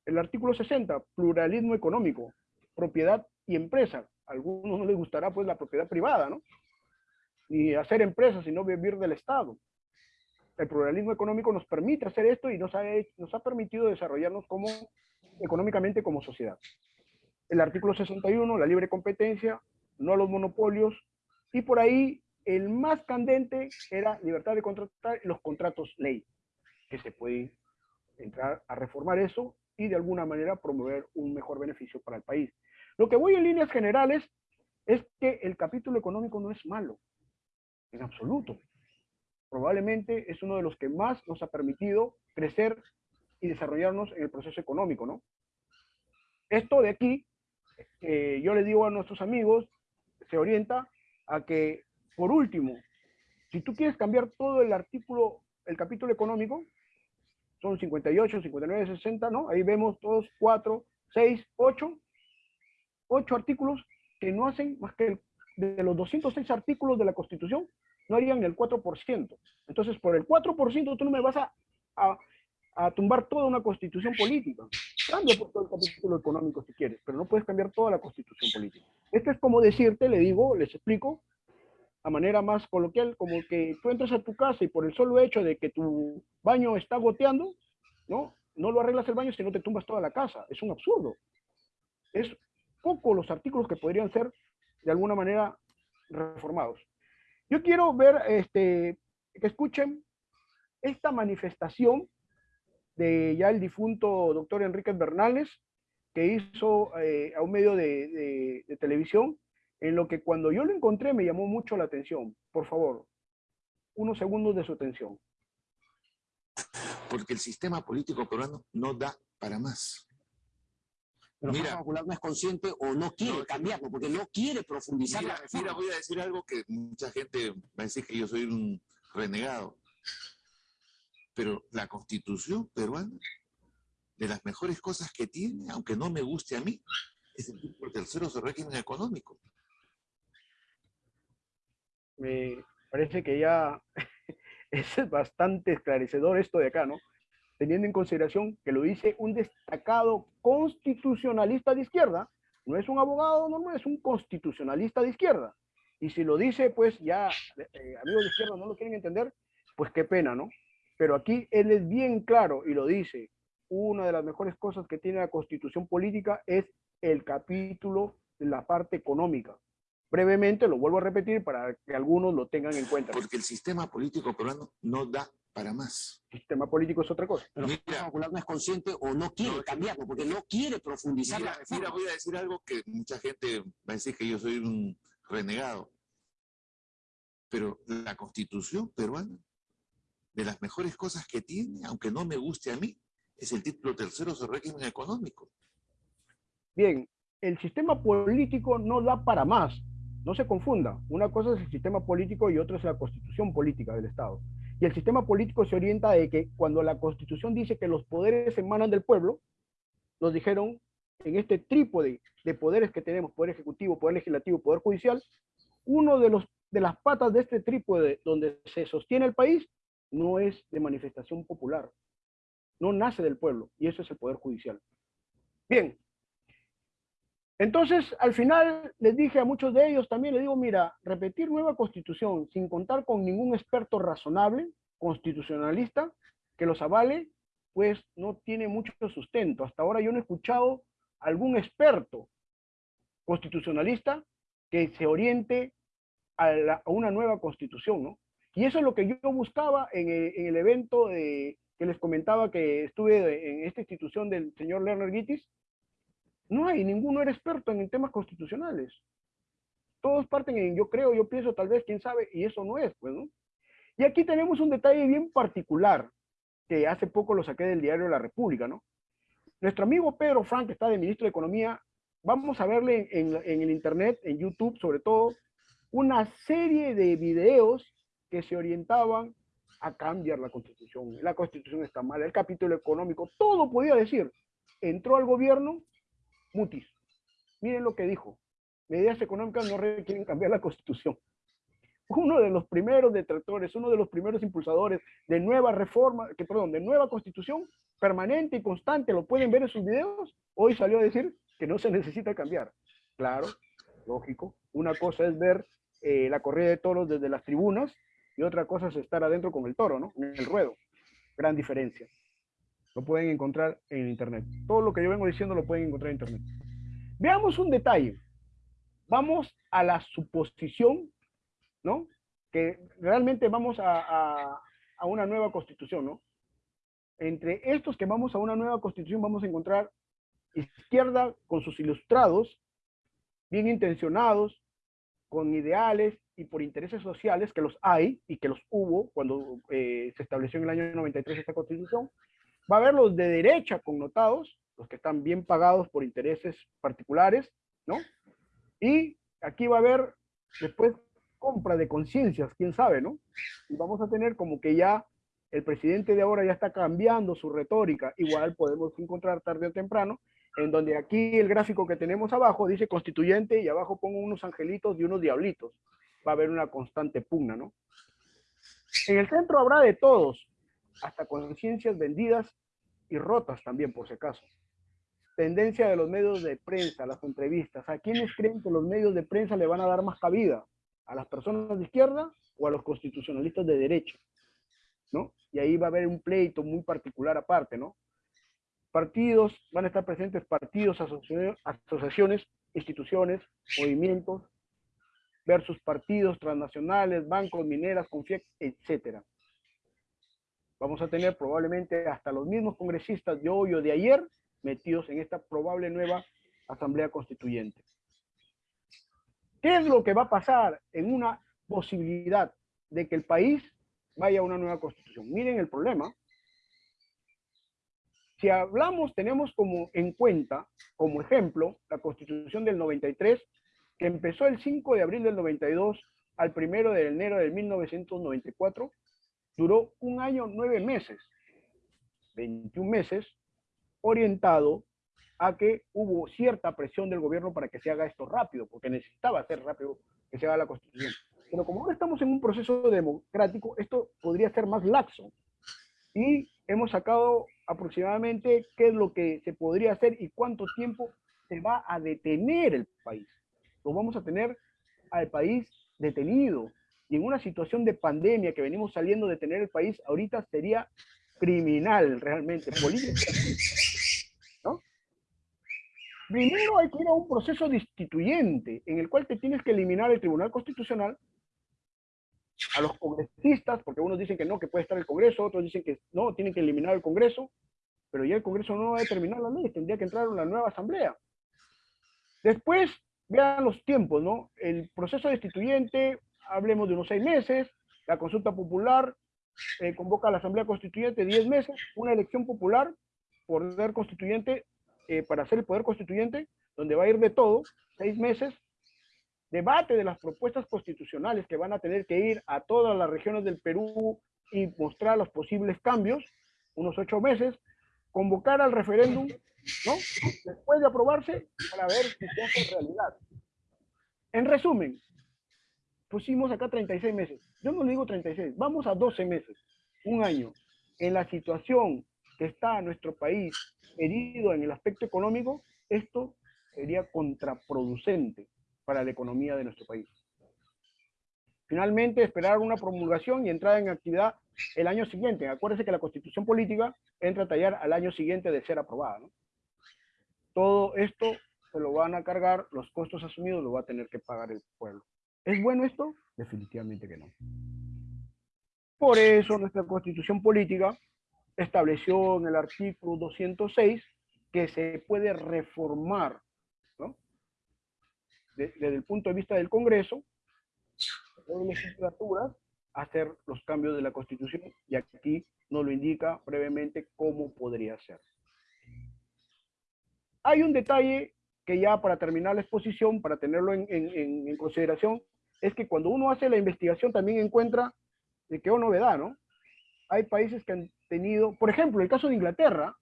El artículo 60, pluralismo económico, propiedad y empresa. A algunos no les gustará pues la propiedad privada, ¿no? Ni hacer empresas, sino vivir del Estado. El pluralismo económico nos permite hacer esto y nos ha, nos ha permitido desarrollarnos como, económicamente como sociedad. El artículo 61, la libre competencia, no a los monopolios, y por ahí el más candente era libertad de contratar los contratos ley, que se puede entrar a reformar eso y de alguna manera promover un mejor beneficio para el país. Lo que voy en líneas generales es que el capítulo económico no es malo, en absoluto. Probablemente es uno de los que más nos ha permitido crecer y desarrollarnos en el proceso económico, ¿no? Esto de aquí, eh, yo le digo a nuestros amigos, se orienta a que, por último, si tú quieres cambiar todo el artículo, el capítulo económico, son 58, 59, 60, ¿no? Ahí vemos todos 4, 6, 8, 8 artículos que no hacen más que de los 206 artículos de la Constitución, no harían el 4%. Entonces, por el 4% tú no me vas a, a, a tumbar toda una constitución política. Cambia por todo el capítulo económico si quieres, pero no puedes cambiar toda la constitución política. Esto es como decirte, le digo, les explico, a manera más coloquial, como que tú entras a tu casa y por el solo hecho de que tu baño está goteando, ¿no? No lo arreglas el baño si no te tumbas toda la casa. Es un absurdo. Es poco los artículos que podrían ser de alguna manera reformados. Yo quiero ver, este, que escuchen esta manifestación de ya el difunto doctor Enrique Bernales, que hizo eh, a un medio de, de televisión, en lo que cuando yo lo encontré me llamó mucho la atención. Por favor, unos segundos de su atención. Porque el sistema político peruano no da para más. Pero mira, Popular no es consciente o no quiere cambiarlo, porque no quiere profundizar mira, la reforma. Mira, voy a decir algo que mucha gente va a decir que yo soy un renegado. Pero la constitución peruana, de las mejores cosas que tiene, aunque no me guste a mí, es el tercero su régimen económico me parece que ya es bastante esclarecedor esto de acá, ¿no? Teniendo en consideración que lo dice un destacado constitucionalista de izquierda, no es un abogado normal, es un constitucionalista de izquierda. Y si lo dice, pues ya, eh, amigos de izquierda no lo quieren entender, pues qué pena, ¿no? Pero aquí él es bien claro y lo dice, una de las mejores cosas que tiene la constitución política es el capítulo de la parte económica brevemente, lo vuelvo a repetir para que algunos lo tengan en cuenta. Porque el sistema político peruano no da para más. El sistema político es otra cosa. Pero mira, el Popular no es consciente o no quiere no, cambiarlo, porque no quiere profundizar mira, la reforma. Mira, voy a decir algo que mucha gente va a decir que yo soy un renegado. Pero la constitución peruana, de las mejores cosas que tiene, aunque no me guste a mí, es el título tercero sobre régimen económico. Bien, el sistema político no da para más. No se confunda, una cosa es el sistema político y otra es la constitución política del Estado. Y el sistema político se orienta de que cuando la constitución dice que los poderes emanan del pueblo, nos dijeron en este trípode de poderes que tenemos, poder ejecutivo, poder legislativo, poder judicial, uno de los de las patas de este trípode donde se sostiene el país no es de manifestación popular, no nace del pueblo, y eso es el Poder Judicial. Bien, entonces al final les dije a muchos de ellos también, les digo, mira, repetir nueva constitución sin contar con ningún experto razonable, constitucionalista, que los avale, pues no tiene mucho sustento. Hasta ahora yo no he escuchado algún experto constitucionalista que se oriente a, una nueva constitución, ¿no? Y eso es lo que yo buscaba en el, evento de, que les comentaba que estuve en esta institución del señor Lerner Gittis. No hay, ninguno era experto en temas constitucionales. Todos parten en yo creo, yo pienso, tal vez, quién sabe, y eso no es, pues, ¿no? Y aquí tenemos un detalle bien particular, que hace poco lo saqué del diario La República, ¿no? Nuestro amigo Pedro Frank, que está de ministro de Economía, vamos a verle en, en el internet, en YouTube sobre todo, una serie de videos que se orientaban a cambiar la constitución. La constitución está mal, el capítulo económico, todo podía decir. Entró al gobierno, mutis. Miren lo que dijo. Medidas económicas no requieren cambiar la constitución. Uno de los primeros detractores, uno de los primeros impulsadores de nueva reforma, que, perdón, de nueva constitución permanente y constante, lo pueden ver en sus videos, hoy salió a decir que no se necesita cambiar. Claro, lógico. Una cosa es ver eh, la corrida de toros desde las tribunas y otra cosa es estar adentro con el toro, ¿no? En el ruedo. Gran diferencia. Lo pueden encontrar en internet. Todo lo que yo vengo diciendo lo pueden encontrar en internet. Veamos un detalle. Vamos a la suposición, ¿no? Que realmente vamos a, a una nueva constitución, ¿no? Entre estos que vamos a una nueva constitución vamos a encontrar izquierda con sus ilustrados, bien intencionados, con ideales y por intereses sociales, que los hay y que los hubo cuando eh, se estableció en el año 93 esta constitución, va a haber los de derecha connotados, los que están bien pagados por intereses particulares, ¿no? Y aquí va a haber después compra de conciencias, quién sabe, ¿no? Y vamos a tener como que ya el presidente de ahora ya está cambiando su retórica, igual podemos encontrar tarde o temprano en donde aquí el gráfico que tenemos abajo dice constituyente y abajo pongo unos angelitos y unos diablitos. Va a haber una constante pugna, ¿no? En el centro habrá de todos, hasta conciencias vendidas y rotas también, por si acaso. Tendencia de los medios de prensa, las entrevistas. ¿A quiénes creen que los medios de prensa le van a dar más cabida? ¿A las personas de izquierda o a los constitucionalistas de derecha? ¿No? Y ahí va a haber un pleito muy particular aparte, ¿no? partidos, van a estar presentes partidos, asociaciones, instituciones, movimientos, versus partidos transnacionales, bancos, mineras, Confiec, etc. Vamos a tener probablemente hasta los mismos congresistas de hoy o de ayer metidos en esta probable nueva asamblea constituyente. ¿Qué es lo que va a pasar en una posibilidad de que el país vaya a una nueva constitución? Miren el problema si hablamos, tenemos como en cuenta, como ejemplo, la Constitución del 93, que empezó el 5 de abril del 92 al 1 de enero de 1994, duró un año, nueve meses, 21 meses, orientado a que hubo cierta presión del gobierno para que se haga esto rápido, porque necesitaba ser rápido que se haga la Constitución. Pero como ahora estamos en un proceso democrático, esto podría ser más laxo. Y hemos sacado aproximadamente qué es lo que se podría hacer y cuánto tiempo se va a detener el país. Lo vamos a tener al país detenido. Y en una situación de pandemia que venimos saliendo de tener el país, ahorita sería criminal realmente, políticamente. ¿no? Primero hay que ir a un proceso destituyente en el cual te tienes que eliminar el Tribunal Constitucional a los congresistas, porque unos dicen que no, que puede estar el Congreso, otros dicen que no, tienen que eliminar el Congreso, pero ya el Congreso no va a determinar la ley, tendría que entrar una nueva asamblea. Después, vean los tiempos, ¿no? El proceso destituyente, hablemos de unos seis meses, la consulta popular eh, convoca a la asamblea constituyente diez meses, una elección popular, poder constituyente, eh, para hacer el poder constituyente, donde va a ir de todo, seis meses, debate de las propuestas constitucionales que van a tener que ir a todas las regiones del Perú y mostrar los posibles cambios, unos ocho meses, convocar al referéndum, ¿no? Después de aprobarse, para ver si se hace realidad. En resumen, pusimos acá 36 meses. Yo no le digo 36, vamos a 12 meses, un año. En la situación que está nuestro país herido en el aspecto económico, esto sería contraproducente para la economía de nuestro país. Finalmente, esperar una promulgación y entrada en actividad el año siguiente. Acuérdense que la constitución política entra a tallar al año siguiente de ser aprobada. Todo esto se lo van a cargar, los costos asumidos lo va a tener que pagar el pueblo. ¿Es bueno esto? Definitivamente que no. Por eso nuestra constitución política estableció en el artículo 206 que se puede reformar desde el punto de vista del Congreso, de legislaturas, hacer los cambios de la Constitución, y aquí nos lo indica brevemente cómo podría ser. Hay un detalle que ya para terminar la exposición, para tenerlo en, en, consideración, es que cuando uno hace la investigación también encuentra de qué novedad, ¿no? Hay países que han tenido, por ejemplo, el caso de Inglaterra,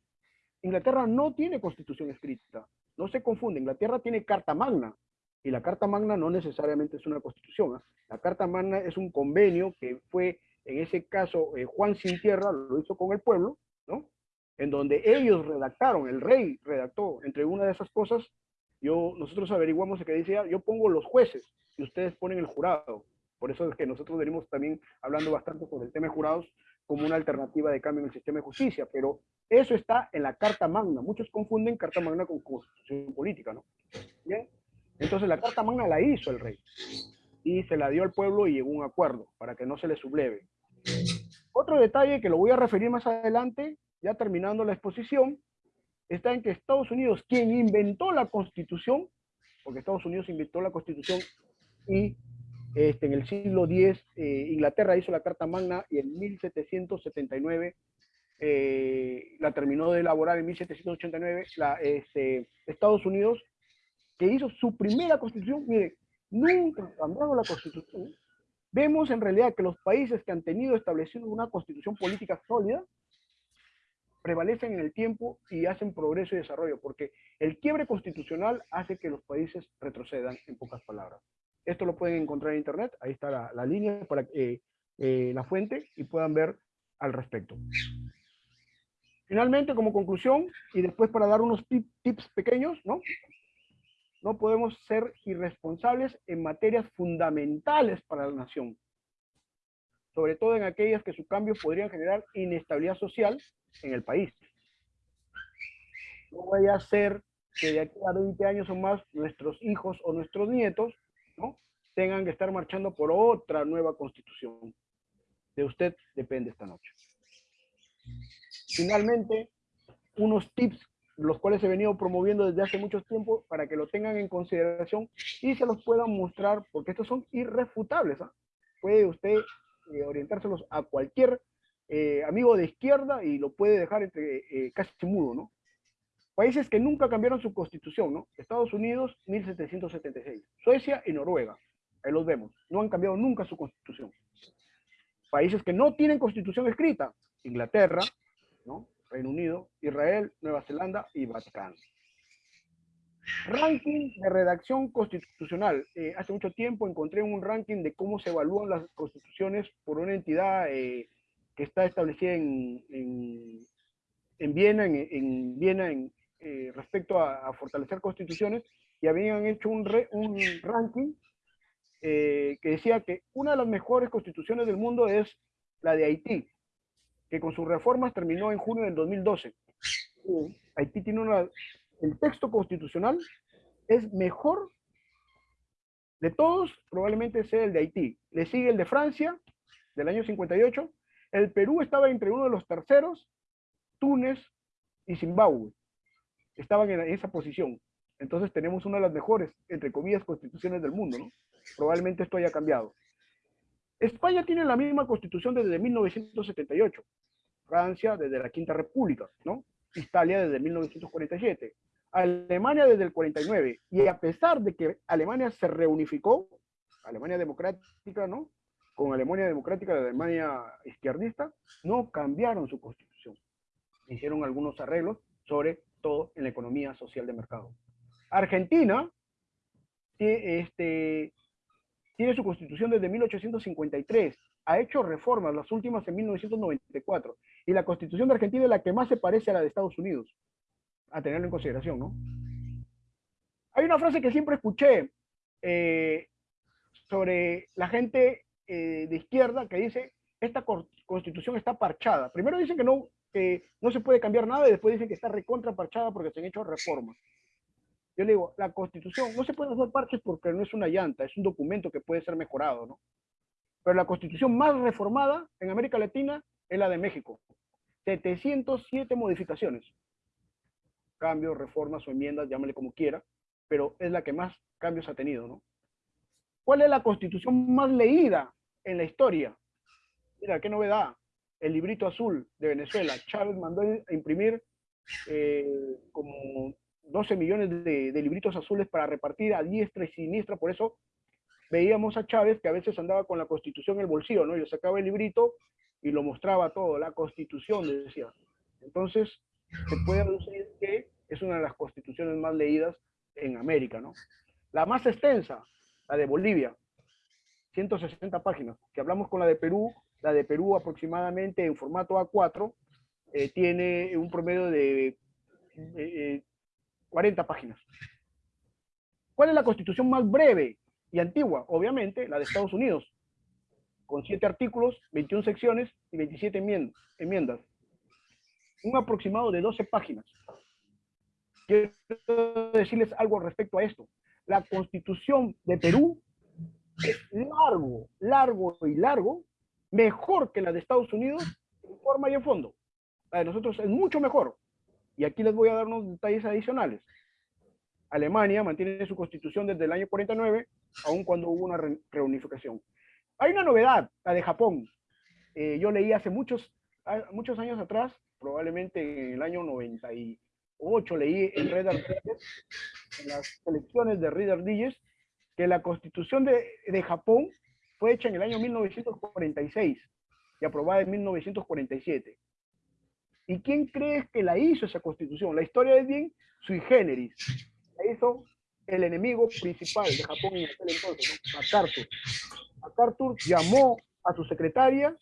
Inglaterra no tiene constitución escrita, no se confunde, Inglaterra tiene Carta Magna, y la Carta Magna no necesariamente es una constitución. ¿ah? La Carta Magna es un convenio que fue, en ese caso, eh, Juan Sin Tierra lo hizo con el pueblo, ¿no? En donde ellos redactaron, el rey redactó, entre una de esas cosas, yo, nosotros averiguamos que decía, yo pongo los jueces y ustedes ponen el jurado. Por eso es que nosotros venimos también hablando bastante sobre el tema de jurados como una alternativa de cambio en el sistema de justicia, pero eso está en la Carta Magna. Muchos confunden Carta Magna con constitución política, ¿no? Bien, entonces la Carta Magna la hizo el rey y se la dio al pueblo y llegó un acuerdo para que no se le subleve. Otro detalle que lo voy a referir más adelante, ya terminando la exposición, está en que Estados Unidos, quien inventó la Constitución, porque Estados Unidos inventó la Constitución y este, en el siglo X eh, Inglaterra hizo la Carta Magna y en 1779 eh, la terminó de elaborar en 1789 la, este, Estados Unidos que hizo su primera constitución, mire, nunca cambiado la constitución. Vemos en realidad que los países que han tenido establecido una constitución política sólida prevalecen en el tiempo y hacen progreso y desarrollo, porque el quiebre constitucional hace que los países retrocedan, en pocas palabras. Esto lo pueden encontrar en internet, ahí está la, línea para eh, eh, la fuente y puedan ver al respecto. Finalmente, como conclusión, y después para dar unos tips pequeños, ¿no? no podemos ser irresponsables en materias fundamentales para la nación, sobre todo en aquellas que su cambio podrían generar inestabilidad social en el país. No vaya a ser que de aquí a 20 años o más nuestros hijos o nuestros nietos ¿no? tengan que estar marchando por otra nueva constitución. De usted depende esta noche. Finalmente, unos tips los cuales he venido promoviendo desde hace mucho tiempo para que lo tengan en consideración y se los puedan mostrar, porque estos son irrefutables. ¿ah? Puede usted eh, orientárselos a cualquier eh, amigo de izquierda y lo puede dejar eh, casi mudo, ¿no? Países que nunca cambiaron su constitución, ¿no? Estados Unidos, 1776. Suecia y Noruega. Ahí los vemos. No han cambiado nunca su constitución. Países que no tienen constitución escrita. Inglaterra, ¿no? Reino Unido, Israel, Nueva Zelanda y Vaticano. Ranking de redacción constitucional. Eh, hace mucho tiempo encontré un ranking de cómo se evalúan las constituciones por una entidad eh, que está establecida en, en, Viena, en, Viena en, eh, respecto a, fortalecer constituciones, y habían hecho un, un ranking que decía que una de las mejores constituciones del mundo es la de Haití, que con sus reformas terminó en junio del 2012. Haití tiene una... El texto constitucional es mejor de todos, probablemente sea el de Haití. Le sigue el de Francia, del año 58. El Perú estaba entre uno de los terceros, Túnez y Zimbabue. Estaban en esa posición. Entonces tenemos una de las mejores, entre comillas, constituciones del mundo, ¿no? Probablemente esto haya cambiado. España tiene la misma constitución desde 1978. Francia desde la Quinta República, ¿no? Italia desde 1947. Alemania desde el 49. Y a pesar de que Alemania se reunificó, Alemania democrática, ¿no? Con Alemania democrática, la Alemania izquierdista, no cambiaron su constitución. Hicieron algunos arreglos, sobre todo en la economía social de mercado. Argentina este, tiene su constitución desde 1853, ha hecho reformas, las últimas en 1994, y la constitución de Argentina es la que más se parece a la de Estados Unidos, a tenerlo en consideración, ¿no? Hay una frase que siempre escuché eh, sobre la gente eh, de izquierda que dice, esta constitución está parchada. Primero dicen que no, no se puede cambiar nada y después dicen que está recontra parchada porque se han hecho reformas. Yo le digo, la constitución no se puede hacer parches porque no es una llanta, es un documento que puede ser mejorado, ¿no? Pero la constitución más reformada en América Latina es la de México. 707 modificaciones. Cambios, reformas o enmiendas, llámale como quiera, pero es la que más cambios ha tenido, ¿no? ¿Cuál es la constitución más leída en la historia? Mira, qué novedad. El librito azul de Venezuela. Chávez mandó a imprimir eh, como 12 millones de, libritos azules para repartir a diestra y siniestra, por eso veíamos a Chávez que a veces andaba con la constitución en el bolsillo, ¿no? Yo sacaba el librito y lo mostraba todo, la constitución, decía. Entonces, se puede decir que es una de las constituciones más leídas en América, ¿no? La más extensa, la de Bolivia, 160 páginas. Si hablamos con la de Perú, la de Perú aproximadamente en formato A4 eh, tiene un promedio de eh, 40 páginas. ¿Cuál es la constitución más breve y antigua? Obviamente, la de Estados Unidos, con 7 artículos, 21 secciones y 27 enmiendas. Un aproximado de 12 páginas. Quiero decirles algo respecto a esto. La constitución de Perú es largo, largo y largo, mejor que la de Estados Unidos en forma y en fondo. La de nosotros es mucho mejor. Y aquí les voy a dar unos detalles adicionales. Alemania mantiene su constitución desde el año 49, aun cuando hubo una reunificación. Hay una novedad, la de Japón. Eh, yo leí hace muchos, muchos años atrás, probablemente en el año 98, leí en Reader en las elecciones de Reader Digest, que la constitución de, de Japón fue hecha en el año 1946 y aprobada en 1947. ¿Y quién crees que la hizo esa constitución? La historia es bien sui generis. La hizo el enemigo principal de Japón en aquel entonces, ¿no? MacArthur. MacArthur llamó a su secretaria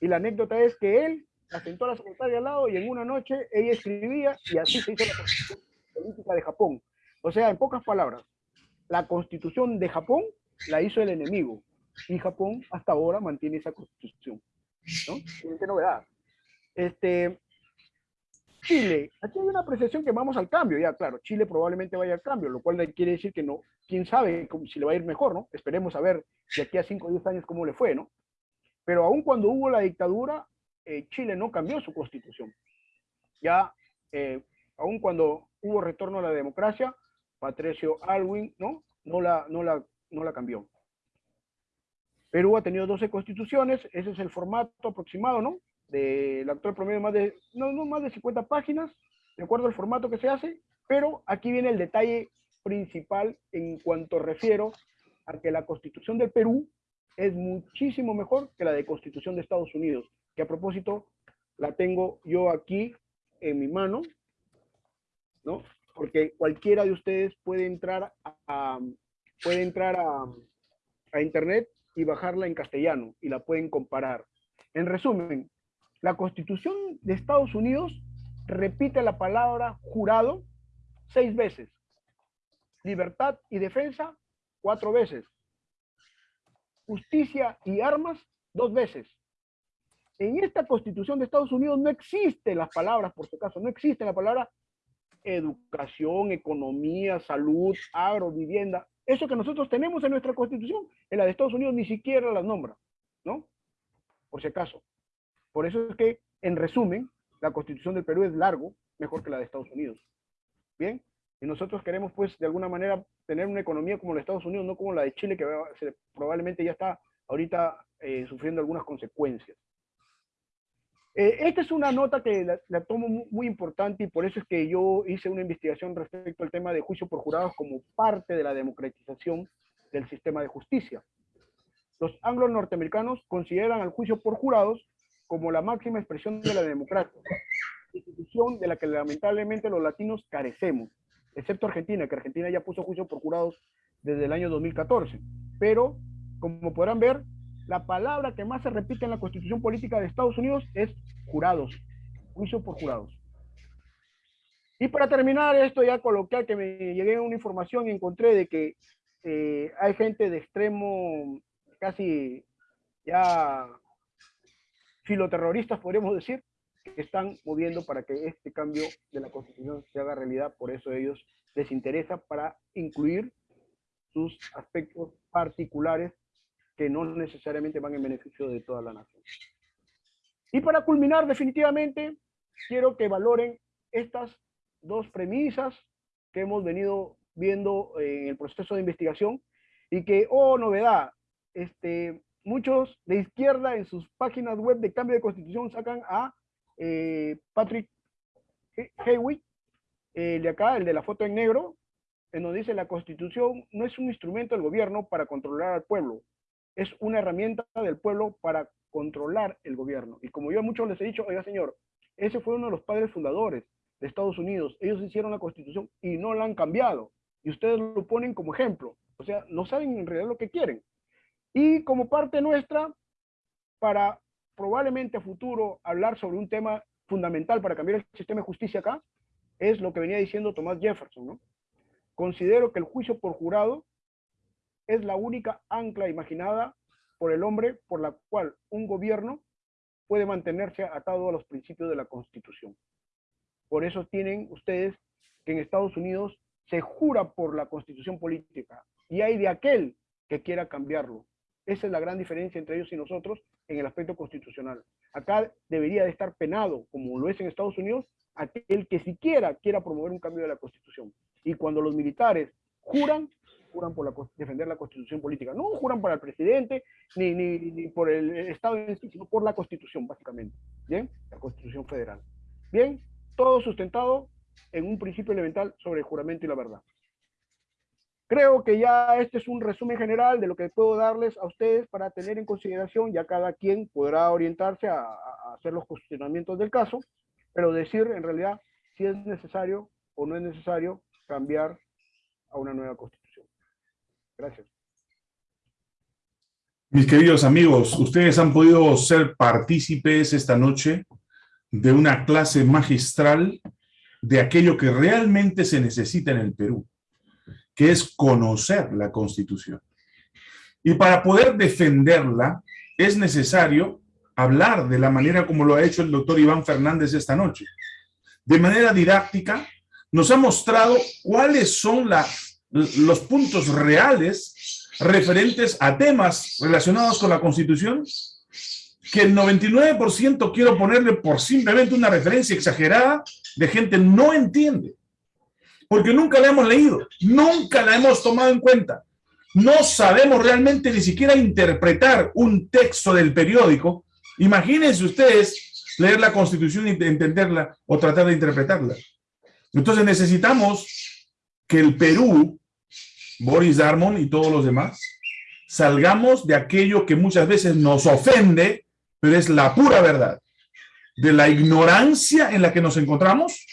y la anécdota es que él la sentó a la secretaria al lado y en una noche ella escribía y así se hizo la constitución política de Japón. O sea, en pocas palabras, la constitución de Japón la hizo el enemigo y Japón hasta ahora mantiene esa constitución. ¿no? Qué novedad. Este, Chile, aquí hay una apreciación que vamos al cambio, ya claro, Chile probablemente vaya al cambio, lo cual quiere decir que no, quién sabe si le va a ir mejor, ¿no? Esperemos a ver de aquí a 5 o 10 años cómo le fue, ¿no? Pero aún cuando hubo la dictadura, eh, Chile no cambió su constitución. Ya, eh, aún cuando hubo retorno a la democracia, Patricio Alwin, ¿no? No la, no la, no la cambió. Perú ha tenido 12 constituciones, ese es el formato aproximado, ¿no? del actual promedio más de, no, no más de 50 páginas, de acuerdo al formato que se hace, pero aquí viene el detalle principal en cuanto refiero a que la constitución del Perú es muchísimo mejor que la de constitución de Estados Unidos, que a propósito la tengo yo aquí en mi mano, ¿no? Porque cualquiera de ustedes puede entrar a, puede entrar a, a internet y bajarla en castellano y la pueden comparar. En resumen, la Constitución de Estados Unidos repite la palabra jurado seis veces. Libertad y defensa, cuatro veces. Justicia y armas, dos veces. En esta Constitución de Estados Unidos no existen las palabras, por si acaso, no existe la palabra educación, economía, salud, agro, vivienda. Eso que nosotros tenemos en nuestra Constitución, en la de Estados Unidos ni siquiera las nombra, ¿no? Por si acaso. Por eso es que, en resumen, la constitución del Perú es largo, mejor que la de Estados Unidos. Bien, y nosotros queremos, pues, de alguna manera, tener una economía como la de Estados Unidos, no como la de Chile, que probablemente ya está ahorita eh, sufriendo algunas consecuencias. Eh, esta es una nota que la, tomo muy, importante y por eso es que yo hice una investigación respecto al tema de juicio por jurados como parte de la democratización del sistema de justicia. Los anglo-norteamericanos consideran al juicio por jurados como la máxima expresión de la democracia, institución de la que lamentablemente los latinos carecemos, excepto Argentina, que Argentina ya puso juicio por jurados desde el año 2014. Pero como podrán ver, la palabra que más se repite en la constitución política de Estados Unidos es jurados, juicio por jurados. Y para terminar esto ya coloquial, que me llegué a una información y encontré de que eh, hay gente de extremo casi ya filoterroristas, podríamos decir, que están moviendo para que este cambio de la constitución se haga realidad, por eso ellos les interesa para incluir sus aspectos particulares que no necesariamente van en beneficio de toda la nación. Y para culminar definitivamente, quiero que valoren estas dos premisas que hemos venido viendo en el proceso de investigación y que, oh, novedad, este, muchos de izquierda en sus páginas web de cambio de constitución sacan a eh, Patrick Hewitt, el de acá, el de la foto en negro, en donde dice la constitución no es un instrumento del gobierno para controlar al pueblo, es una herramienta del pueblo para controlar el gobierno. Y como yo a muchos les he dicho, oiga señor, ese fue uno de los padres fundadores de Estados Unidos. Ellos hicieron la constitución y no la han cambiado. Y ustedes lo ponen como ejemplo. O sea, no saben en realidad lo que quieren. Y como parte nuestra, para probablemente a futuro hablar sobre un tema fundamental para cambiar el sistema de justicia acá, es lo que venía diciendo Thomas Jefferson, ¿no? Considero que el juicio por jurado es la única ancla imaginada por el hombre por la cual un gobierno puede mantenerse atado a los principios de la Constitución. Por eso tienen ustedes que en Estados Unidos se jura por la Constitución política y hay de aquel que quiera cambiarlo. Esa es la gran diferencia entre ellos y nosotros en el aspecto constitucional. Acá debería de estar penado, como lo es en Estados Unidos, aquel que siquiera quiera promover un cambio de la Constitución. Y cuando los militares juran, juran por defender la constitución política. No juran para el presidente ni, ni, por el Estado sino por la constitución, básicamente. ¿Bien? La constitución federal. Bien, todo sustentado en un principio elemental sobre el juramento y la verdad. Creo que ya este es un resumen general de lo que puedo darles a ustedes para tener en consideración, ya cada quien podrá orientarse a, a hacer los cuestionamientos del caso, pero decir en realidad si es necesario o no es necesario cambiar a una nueva constitución. Gracias. Mis queridos amigos, ustedes han podido ser partícipes esta noche de una clase magistral de aquello que realmente se necesita en el Perú, que es conocer la Constitución. Y para poder defenderla es necesario hablar de la manera como lo ha hecho el doctor Iván Fernández esta noche. De manera didáctica, nos ha mostrado cuáles son los puntos reales referentes a temas relacionados con la Constitución, que el 99% quiero ponerle por simplemente una referencia exagerada de gente no entiende. Porque nunca la hemos leído, nunca la hemos tomado en cuenta. No sabemos realmente ni siquiera interpretar un texto del periódico. Imagínense ustedes leer la Constitución y entenderla o tratar de interpretarla. Entonces necesitamos que el Perú, Boris Darmon y todos los demás, salgamos de aquello que muchas veces nos ofende, pero es la pura verdad, de la ignorancia en la que nos encontramos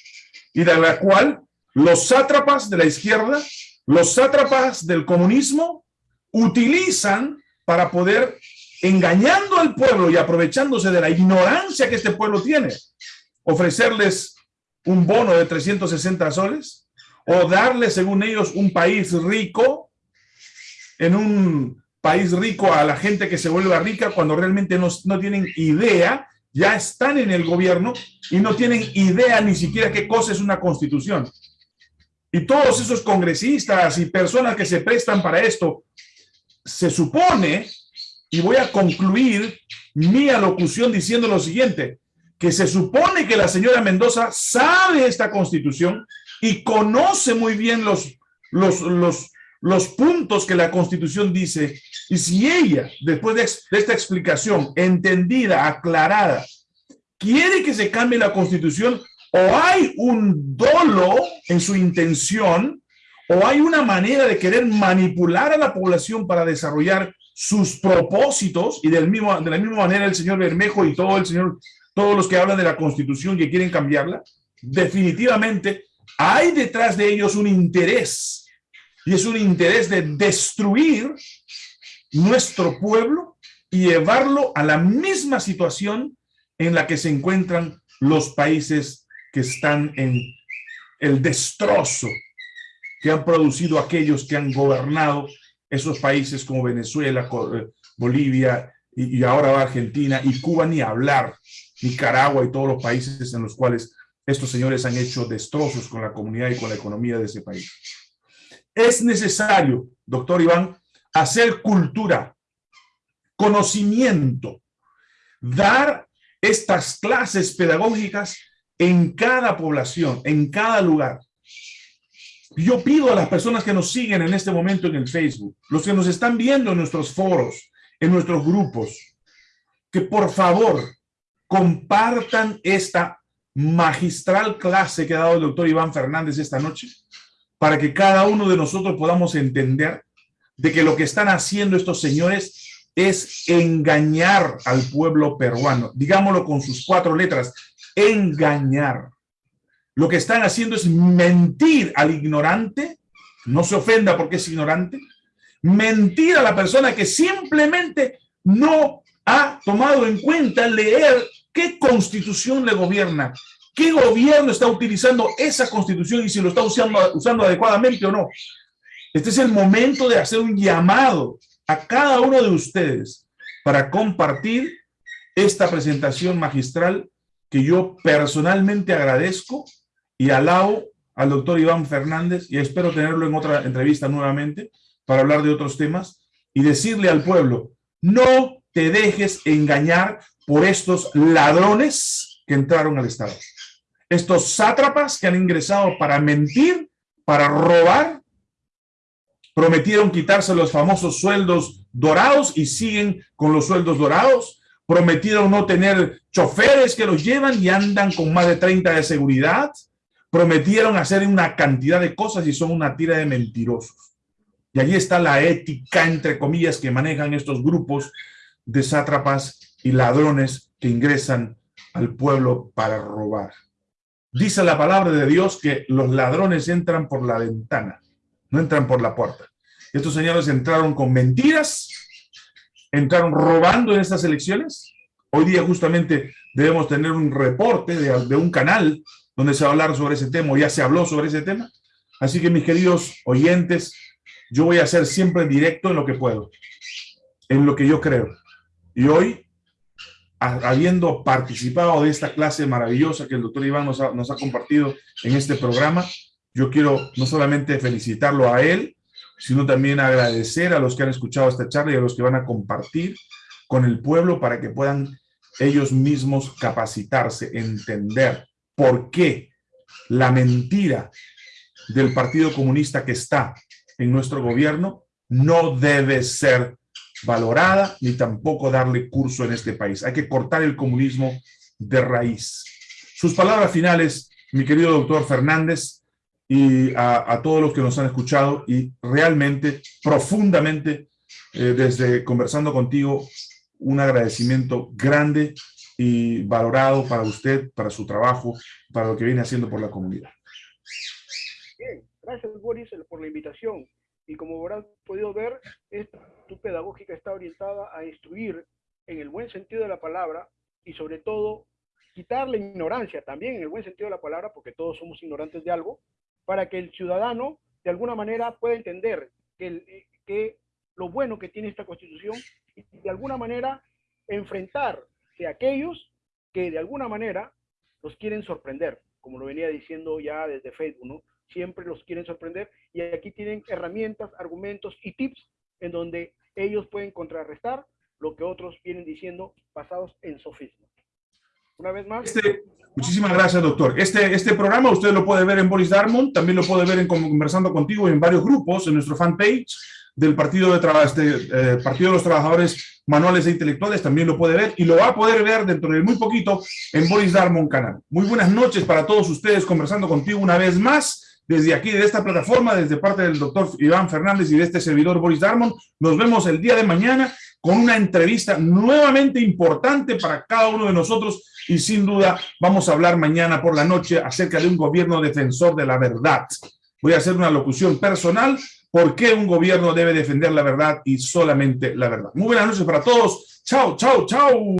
y de la cual los sátrapas de la izquierda, los sátrapas del comunismo, utilizan para poder, engañando al pueblo y aprovechándose de la ignorancia que este pueblo tiene, ofrecerles un bono de 360 soles o darle, según ellos, un país rico en un país rico a la gente que se vuelva rica cuando realmente no, no tienen idea, ya están en el gobierno y no tienen idea ni siquiera qué cosa es una constitución. Y todos esos congresistas y personas que se prestan para esto, se supone, y voy a concluir mi alocución diciendo lo siguiente, que se supone que la señora Mendoza sabe esta constitución y conoce muy bien los, los, los, los puntos que la constitución dice. Y si ella, después de, de esta explicación entendida, aclarada, quiere que se cambie la constitución, o hay un dolo en su intención, o hay una manera de querer manipular a la población para desarrollar sus propósitos, y del mismo, de la misma manera el señor Bermejo y todo el señor todos los que hablan de la Constitución y quieren cambiarla, definitivamente hay detrás de ellos un interés, y es un interés de destruir nuestro pueblo y llevarlo a la misma situación en la que se encuentran los países que están en el destrozo que han producido aquellos que han gobernado esos países como Venezuela, eh, Bolivia y, ahora Argentina y Cuba ni hablar, Nicaragua y todos los países en los cuales estos señores han hecho destrozos con la comunidad y con la economía de ese país. Es necesario, doctor Iván, hacer cultura, conocimiento, dar estas clases pedagógicas en cada población, en cada lugar. Yo pido a las personas que nos siguen en este momento en el Facebook, los que nos están viendo en nuestros foros, en nuestros grupos, que por favor compartan esta magistral clase que ha dado el doctor Iván Fernández esta noche, para que cada uno de nosotros podamos entender de que lo que están haciendo estos señores es engañar al pueblo peruano. Digámoslo con sus cuatro letras, engañar. Lo que están haciendo es mentir al ignorante, no se ofenda porque es ignorante, mentir a la persona que simplemente no ha tomado en cuenta leer qué constitución le gobierna, qué gobierno está utilizando esa constitución y si lo está usando, adecuadamente o no. Este es el momento de hacer un llamado a cada uno de ustedes para compartir esta presentación magistral que yo personalmente agradezco y alabo al doctor Iván Fernández y espero tenerlo en otra entrevista nuevamente para hablar de otros temas y decirle al pueblo, no te dejes engañar por estos ladrones que entraron al Estado. Estos sátrapas que han ingresado para mentir, para robar, prometieron quitarse los famosos sueldos dorados y siguen con los sueldos dorados, prometieron no tener choferes que los llevan y andan con más de 30 de seguridad, prometieron hacer una cantidad de cosas y son una tira de mentirosos. Y allí está la ética, entre comillas, que manejan estos grupos de sátrapas y ladrones que ingresan al pueblo para robar. Dice la palabra de Dios que los ladrones entran por la ventana, no entran por la puerta. Estos señores entraron con mentiras, entraron robando en estas elecciones. Hoy día justamente debemos tener un reporte de, un canal donde se va a hablar sobre ese tema, o ya se habló sobre ese tema. Así que mis queridos oyentes, yo voy a ser siempre directo en lo que puedo, en lo que yo creo. Y hoy, habiendo participado de esta clase maravillosa que el doctor Iván nos ha, compartido en este programa, yo quiero no solamente felicitarlo a él, sino también agradecer a los que han escuchado esta charla y a los que van a compartir con el pueblo para que puedan ellos mismos capacitarse, entender por qué la mentira del Partido Comunista que está en nuestro gobierno no debe ser valorada ni tampoco darle curso en este país. Hay que cortar el comunismo de raíz. Sus palabras finales, mi querido doctor Fernández, y a, todos los que nos han escuchado y realmente, profundamente, eh, desde conversando contigo, un agradecimiento grande y valorado para usted, para su trabajo, para lo que viene haciendo por la comunidad. Bien, gracias Boris por la invitación. Y como habrán podido ver, esta, tu pedagógica está orientada a instruir en el buen sentido de la palabra y sobre todo quitar la ignorancia también en el buen sentido de la palabra, porque todos somos ignorantes de algo, para que el ciudadano de alguna manera pueda entender que, que lo bueno que tiene esta constitución y de alguna manera enfrentar de aquellos que de alguna manera los quieren sorprender, como lo venía diciendo ya desde Facebook, ¿no? Siempre los quieren sorprender y aquí tienen herramientas, argumentos y tips en donde ellos pueden contrarrestar lo que otros vienen diciendo basados en sofismas. Una vez más. Este, muchísimas gracias, doctor. Este, este programa usted lo puede ver en Boris Darmon, también lo puede ver en Conversando Contigo en varios grupos, en nuestro fanpage del Partido de, este, eh, Partido de los Trabajadores Manuales e Intelectuales, también lo puede ver y lo va a poder ver dentro de muy poquito en Boris Darmon Canal. Muy buenas noches para todos ustedes, conversando contigo una vez más desde aquí, de esta plataforma, desde parte del doctor Iván Fernández y de este servidor Boris Darmon. Nos vemos el día de mañana con una entrevista nuevamente importante para cada uno de nosotros y sin duda vamos a hablar mañana por la noche acerca de un gobierno defensor de la verdad. Voy a hacer una locución personal por qué un gobierno debe defender la verdad y solamente la verdad. Muy buenas noches para todos. Chao, chao, chao.